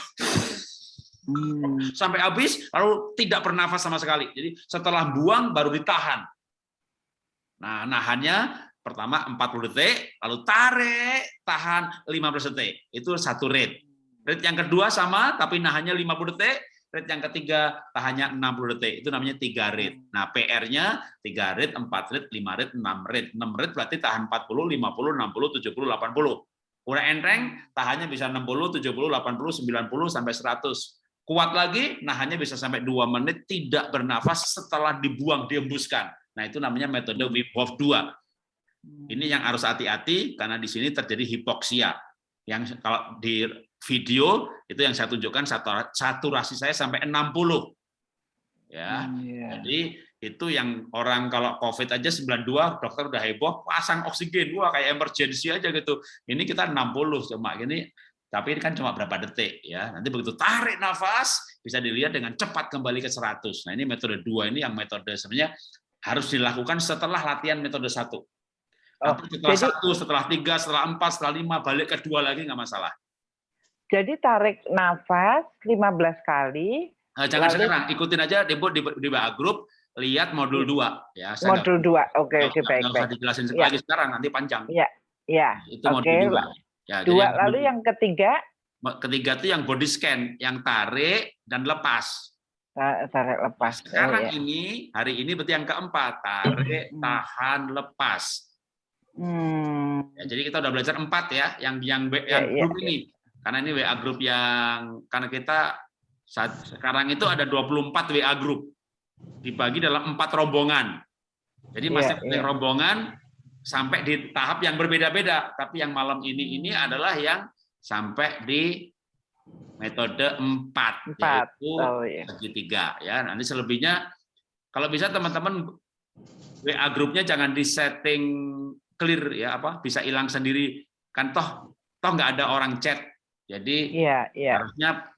S1: Hmm. sampai habis lalu tidak bernafas sama sekali. Jadi setelah buang baru ditahan. Nah nahannya Pertama 40 detik, lalu tarik, tahan 15 detik. Itu satu rate. Rate yang kedua sama, tapi nahannya 50 detik. Rate yang ketiga tahannya 60 detik. Itu namanya tiga rate. Nah, PR-nya 3 rate, 4 rate, 5 rate, 6 rate. 6 rate berarti tahan 40, 50, 60, 70, 80. Udah enteng, tahannya bisa 60, 70, 80, 90, sampai 100. Kuat lagi, nahannya bisa sampai 2 menit tidak bernafas setelah dibuang, dihembuskan. Nah, itu namanya metode Wim Hof 2 ini yang harus hati-hati karena di sini terjadi hipoksia. Yang kalau di video itu yang saya tunjukkan saturasi saya sampai 60. Ya. Hmm, yeah. Jadi itu yang orang kalau COVID aja 92 dokter udah heboh pasang oksigen wah kayak emergency aja gitu. Ini kita 60 cuma gini tapi ini kan cuma berapa detik ya. Nanti begitu tarik nafas bisa dilihat dengan cepat kembali ke 100. Nah, ini metode dua ini yang metode sebenarnya harus dilakukan setelah latihan metode satu. Oh, setelah jadi, satu, setelah tiga, setelah empat, setelah lima, balik ke dua lagi nggak masalah.
S4: Jadi tarik nafas 15 kali.
S1: Nah, jangan lalu, sekarang, ikutin aja di, di, di WA Group, lihat modul dua. Ya,
S4: saya modul dua, oke, oke, baik, baik.
S1: dijelasin ya. lagi sekarang, nanti panjang.
S4: Iya, iya.
S1: Itu modul okay. dua. Ya,
S4: dua, jadi lalu yang ketiga?
S1: Ketiga itu yang body scan, yang tarik dan lepas.
S4: Tarik lepas.
S1: Sekarang oh, ya. ini, hari ini berarti yang keempat, tarik, hmm. tahan, lepas Hmm. Ya, jadi kita udah belajar empat ya, yang yang yang ya, grup ya, ini. Karena ini WA grup yang karena kita saat sekarang itu ada 24 WA grup dibagi dalam empat rombongan. Jadi iya, masih ya, ya. rombongan sampai di tahap yang berbeda-beda. Tapi yang malam ini ini adalah yang sampai di metode empat, yaitu oh, iya. segitiga. Ya, nanti selebihnya kalau bisa teman-teman WA grupnya jangan disetting clear ya apa bisa hilang sendiri kan toh toh nggak ada orang chat jadi
S4: yeah, yeah.
S1: harusnya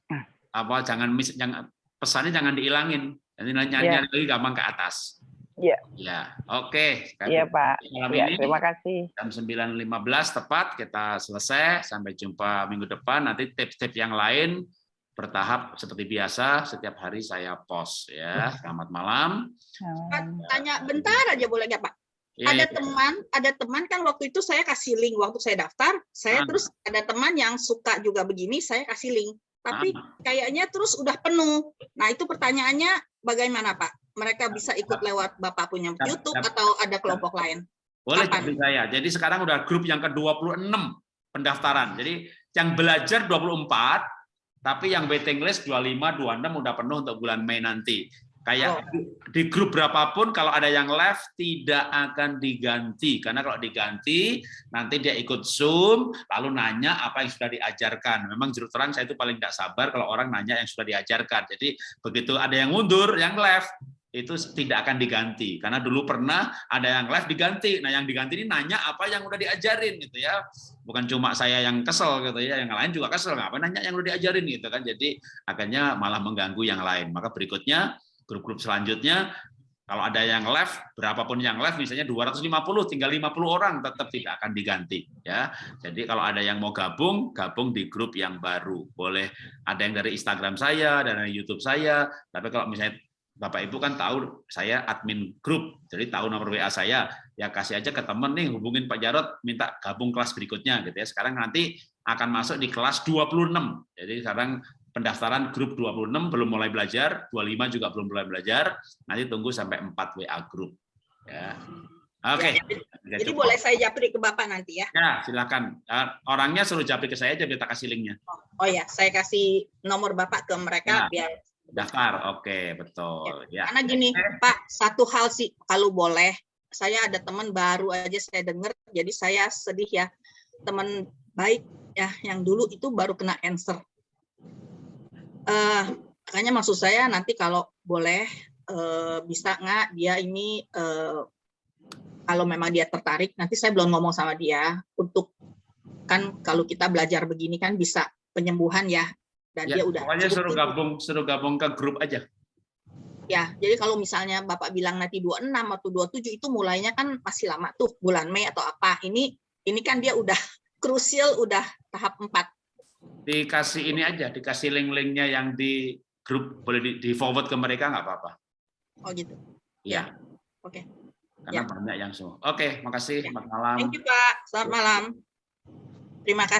S1: apa jangan mis jangan pesannya jangan dihilangin nanti nyari yeah. lagi gampang ke atas
S4: Iya.
S1: Ya, oke.
S4: Okay. Iya Pak.
S1: Malam
S4: ya,
S1: ini
S4: terima kasih.
S1: Jam 9.15 tepat kita selesai. Sampai jumpa minggu depan. Nanti tips-tips yang lain bertahap seperti biasa. Setiap hari saya post ya. Selamat malam.
S3: Tanya bentar aja boleh nggak Pak? Yeah, ada yeah. teman, ada teman kan waktu itu saya kasih link waktu saya daftar, saya ah. terus ada teman yang suka juga begini, saya kasih link. Tapi ah. kayaknya terus udah penuh. Nah, itu pertanyaannya bagaimana, Pak? Mereka bisa ikut lewat Bapak punya YouTube atau ada kelompok lain?
S1: Boleh jadi saya. Jadi sekarang udah grup yang ke-26 pendaftaran. Jadi yang belajar 24, Tapi yang waiting list 25, 26 udah penuh untuk bulan Mei nanti. Kayak
S3: Oh.
S1: di grup berapapun kalau ada yang left tidak akan diganti karena kalau diganti nanti dia ikut Zoom lalu nanya apa yang sudah diajarkan. Memang juru terang saya itu paling tidak sabar kalau orang nanya yang sudah diajarkan. Jadi begitu ada yang mundur, yang left itu tidak akan diganti karena dulu pernah ada yang left diganti. Nah, yang diganti ini nanya apa yang udah diajarin gitu ya. Bukan cuma saya yang kesel gitu ya, yang lain juga kesel. Ngapain nanya yang udah diajarin gitu kan. Jadi akhirnya malah mengganggu yang lain. Maka berikutnya grup-grup selanjutnya kalau ada yang left berapapun yang left misalnya 250 tinggal 50 orang tetap tidak akan diganti ya. Jadi kalau ada yang mau gabung gabung di grup yang baru. Boleh ada yang dari Instagram saya dan dari YouTube saya tapi kalau misalnya Bapak Ibu kan tahu saya admin grup. Jadi tahu nomor WA saya ya kasih aja ke temen nih hubungin Pak Jarot minta gabung kelas berikutnya gitu ya. Sekarang nanti akan masuk di kelas 26 jadi sekarang pendaftaran grup 26 belum mulai belajar, 25 juga belum mulai belajar, nanti tunggu sampai 4 WA grup. Ya. Oke.
S3: Ya, jadi, jadi boleh saya japri ke Bapak nanti ya?
S1: Ya, silakan. Orangnya suruh japri ke saya aja kita kasih linknya.
S3: Oh, oh ya, saya kasih nomor Bapak ke mereka
S1: ya.
S3: biar
S1: daftar. Oke, betul. Ya.
S3: Karena gini, Pak, satu hal sih kalau boleh, saya ada teman baru aja saya dengar, jadi saya sedih ya. Teman baik ya yang dulu itu baru kena answer uh, makanya maksud saya nanti kalau boleh uh, bisa nggak dia ini uh, kalau memang dia tertarik nanti saya belum ngomong sama dia. Untuk kan kalau kita belajar begini kan bisa penyembuhan ya. Dan
S1: ya,
S3: dia udah
S1: pokoknya suruh gabung suruh gabung ke grup aja.
S3: Ya jadi kalau misalnya bapak bilang nanti 26 atau 27 itu mulainya kan masih lama tuh bulan Mei atau apa. Ini ini kan dia udah krusial udah tahap 4
S1: dikasih ini aja, dikasih link-linknya yang di grup boleh di, di forward ke mereka nggak apa-apa.
S3: Oh gitu.
S1: Iya.
S3: Oke. Okay.
S1: Karena ya. banyak yang semua. Oke, makasih. Selamat malam.
S3: Thank you Pak. Selamat malam. Terima kasih.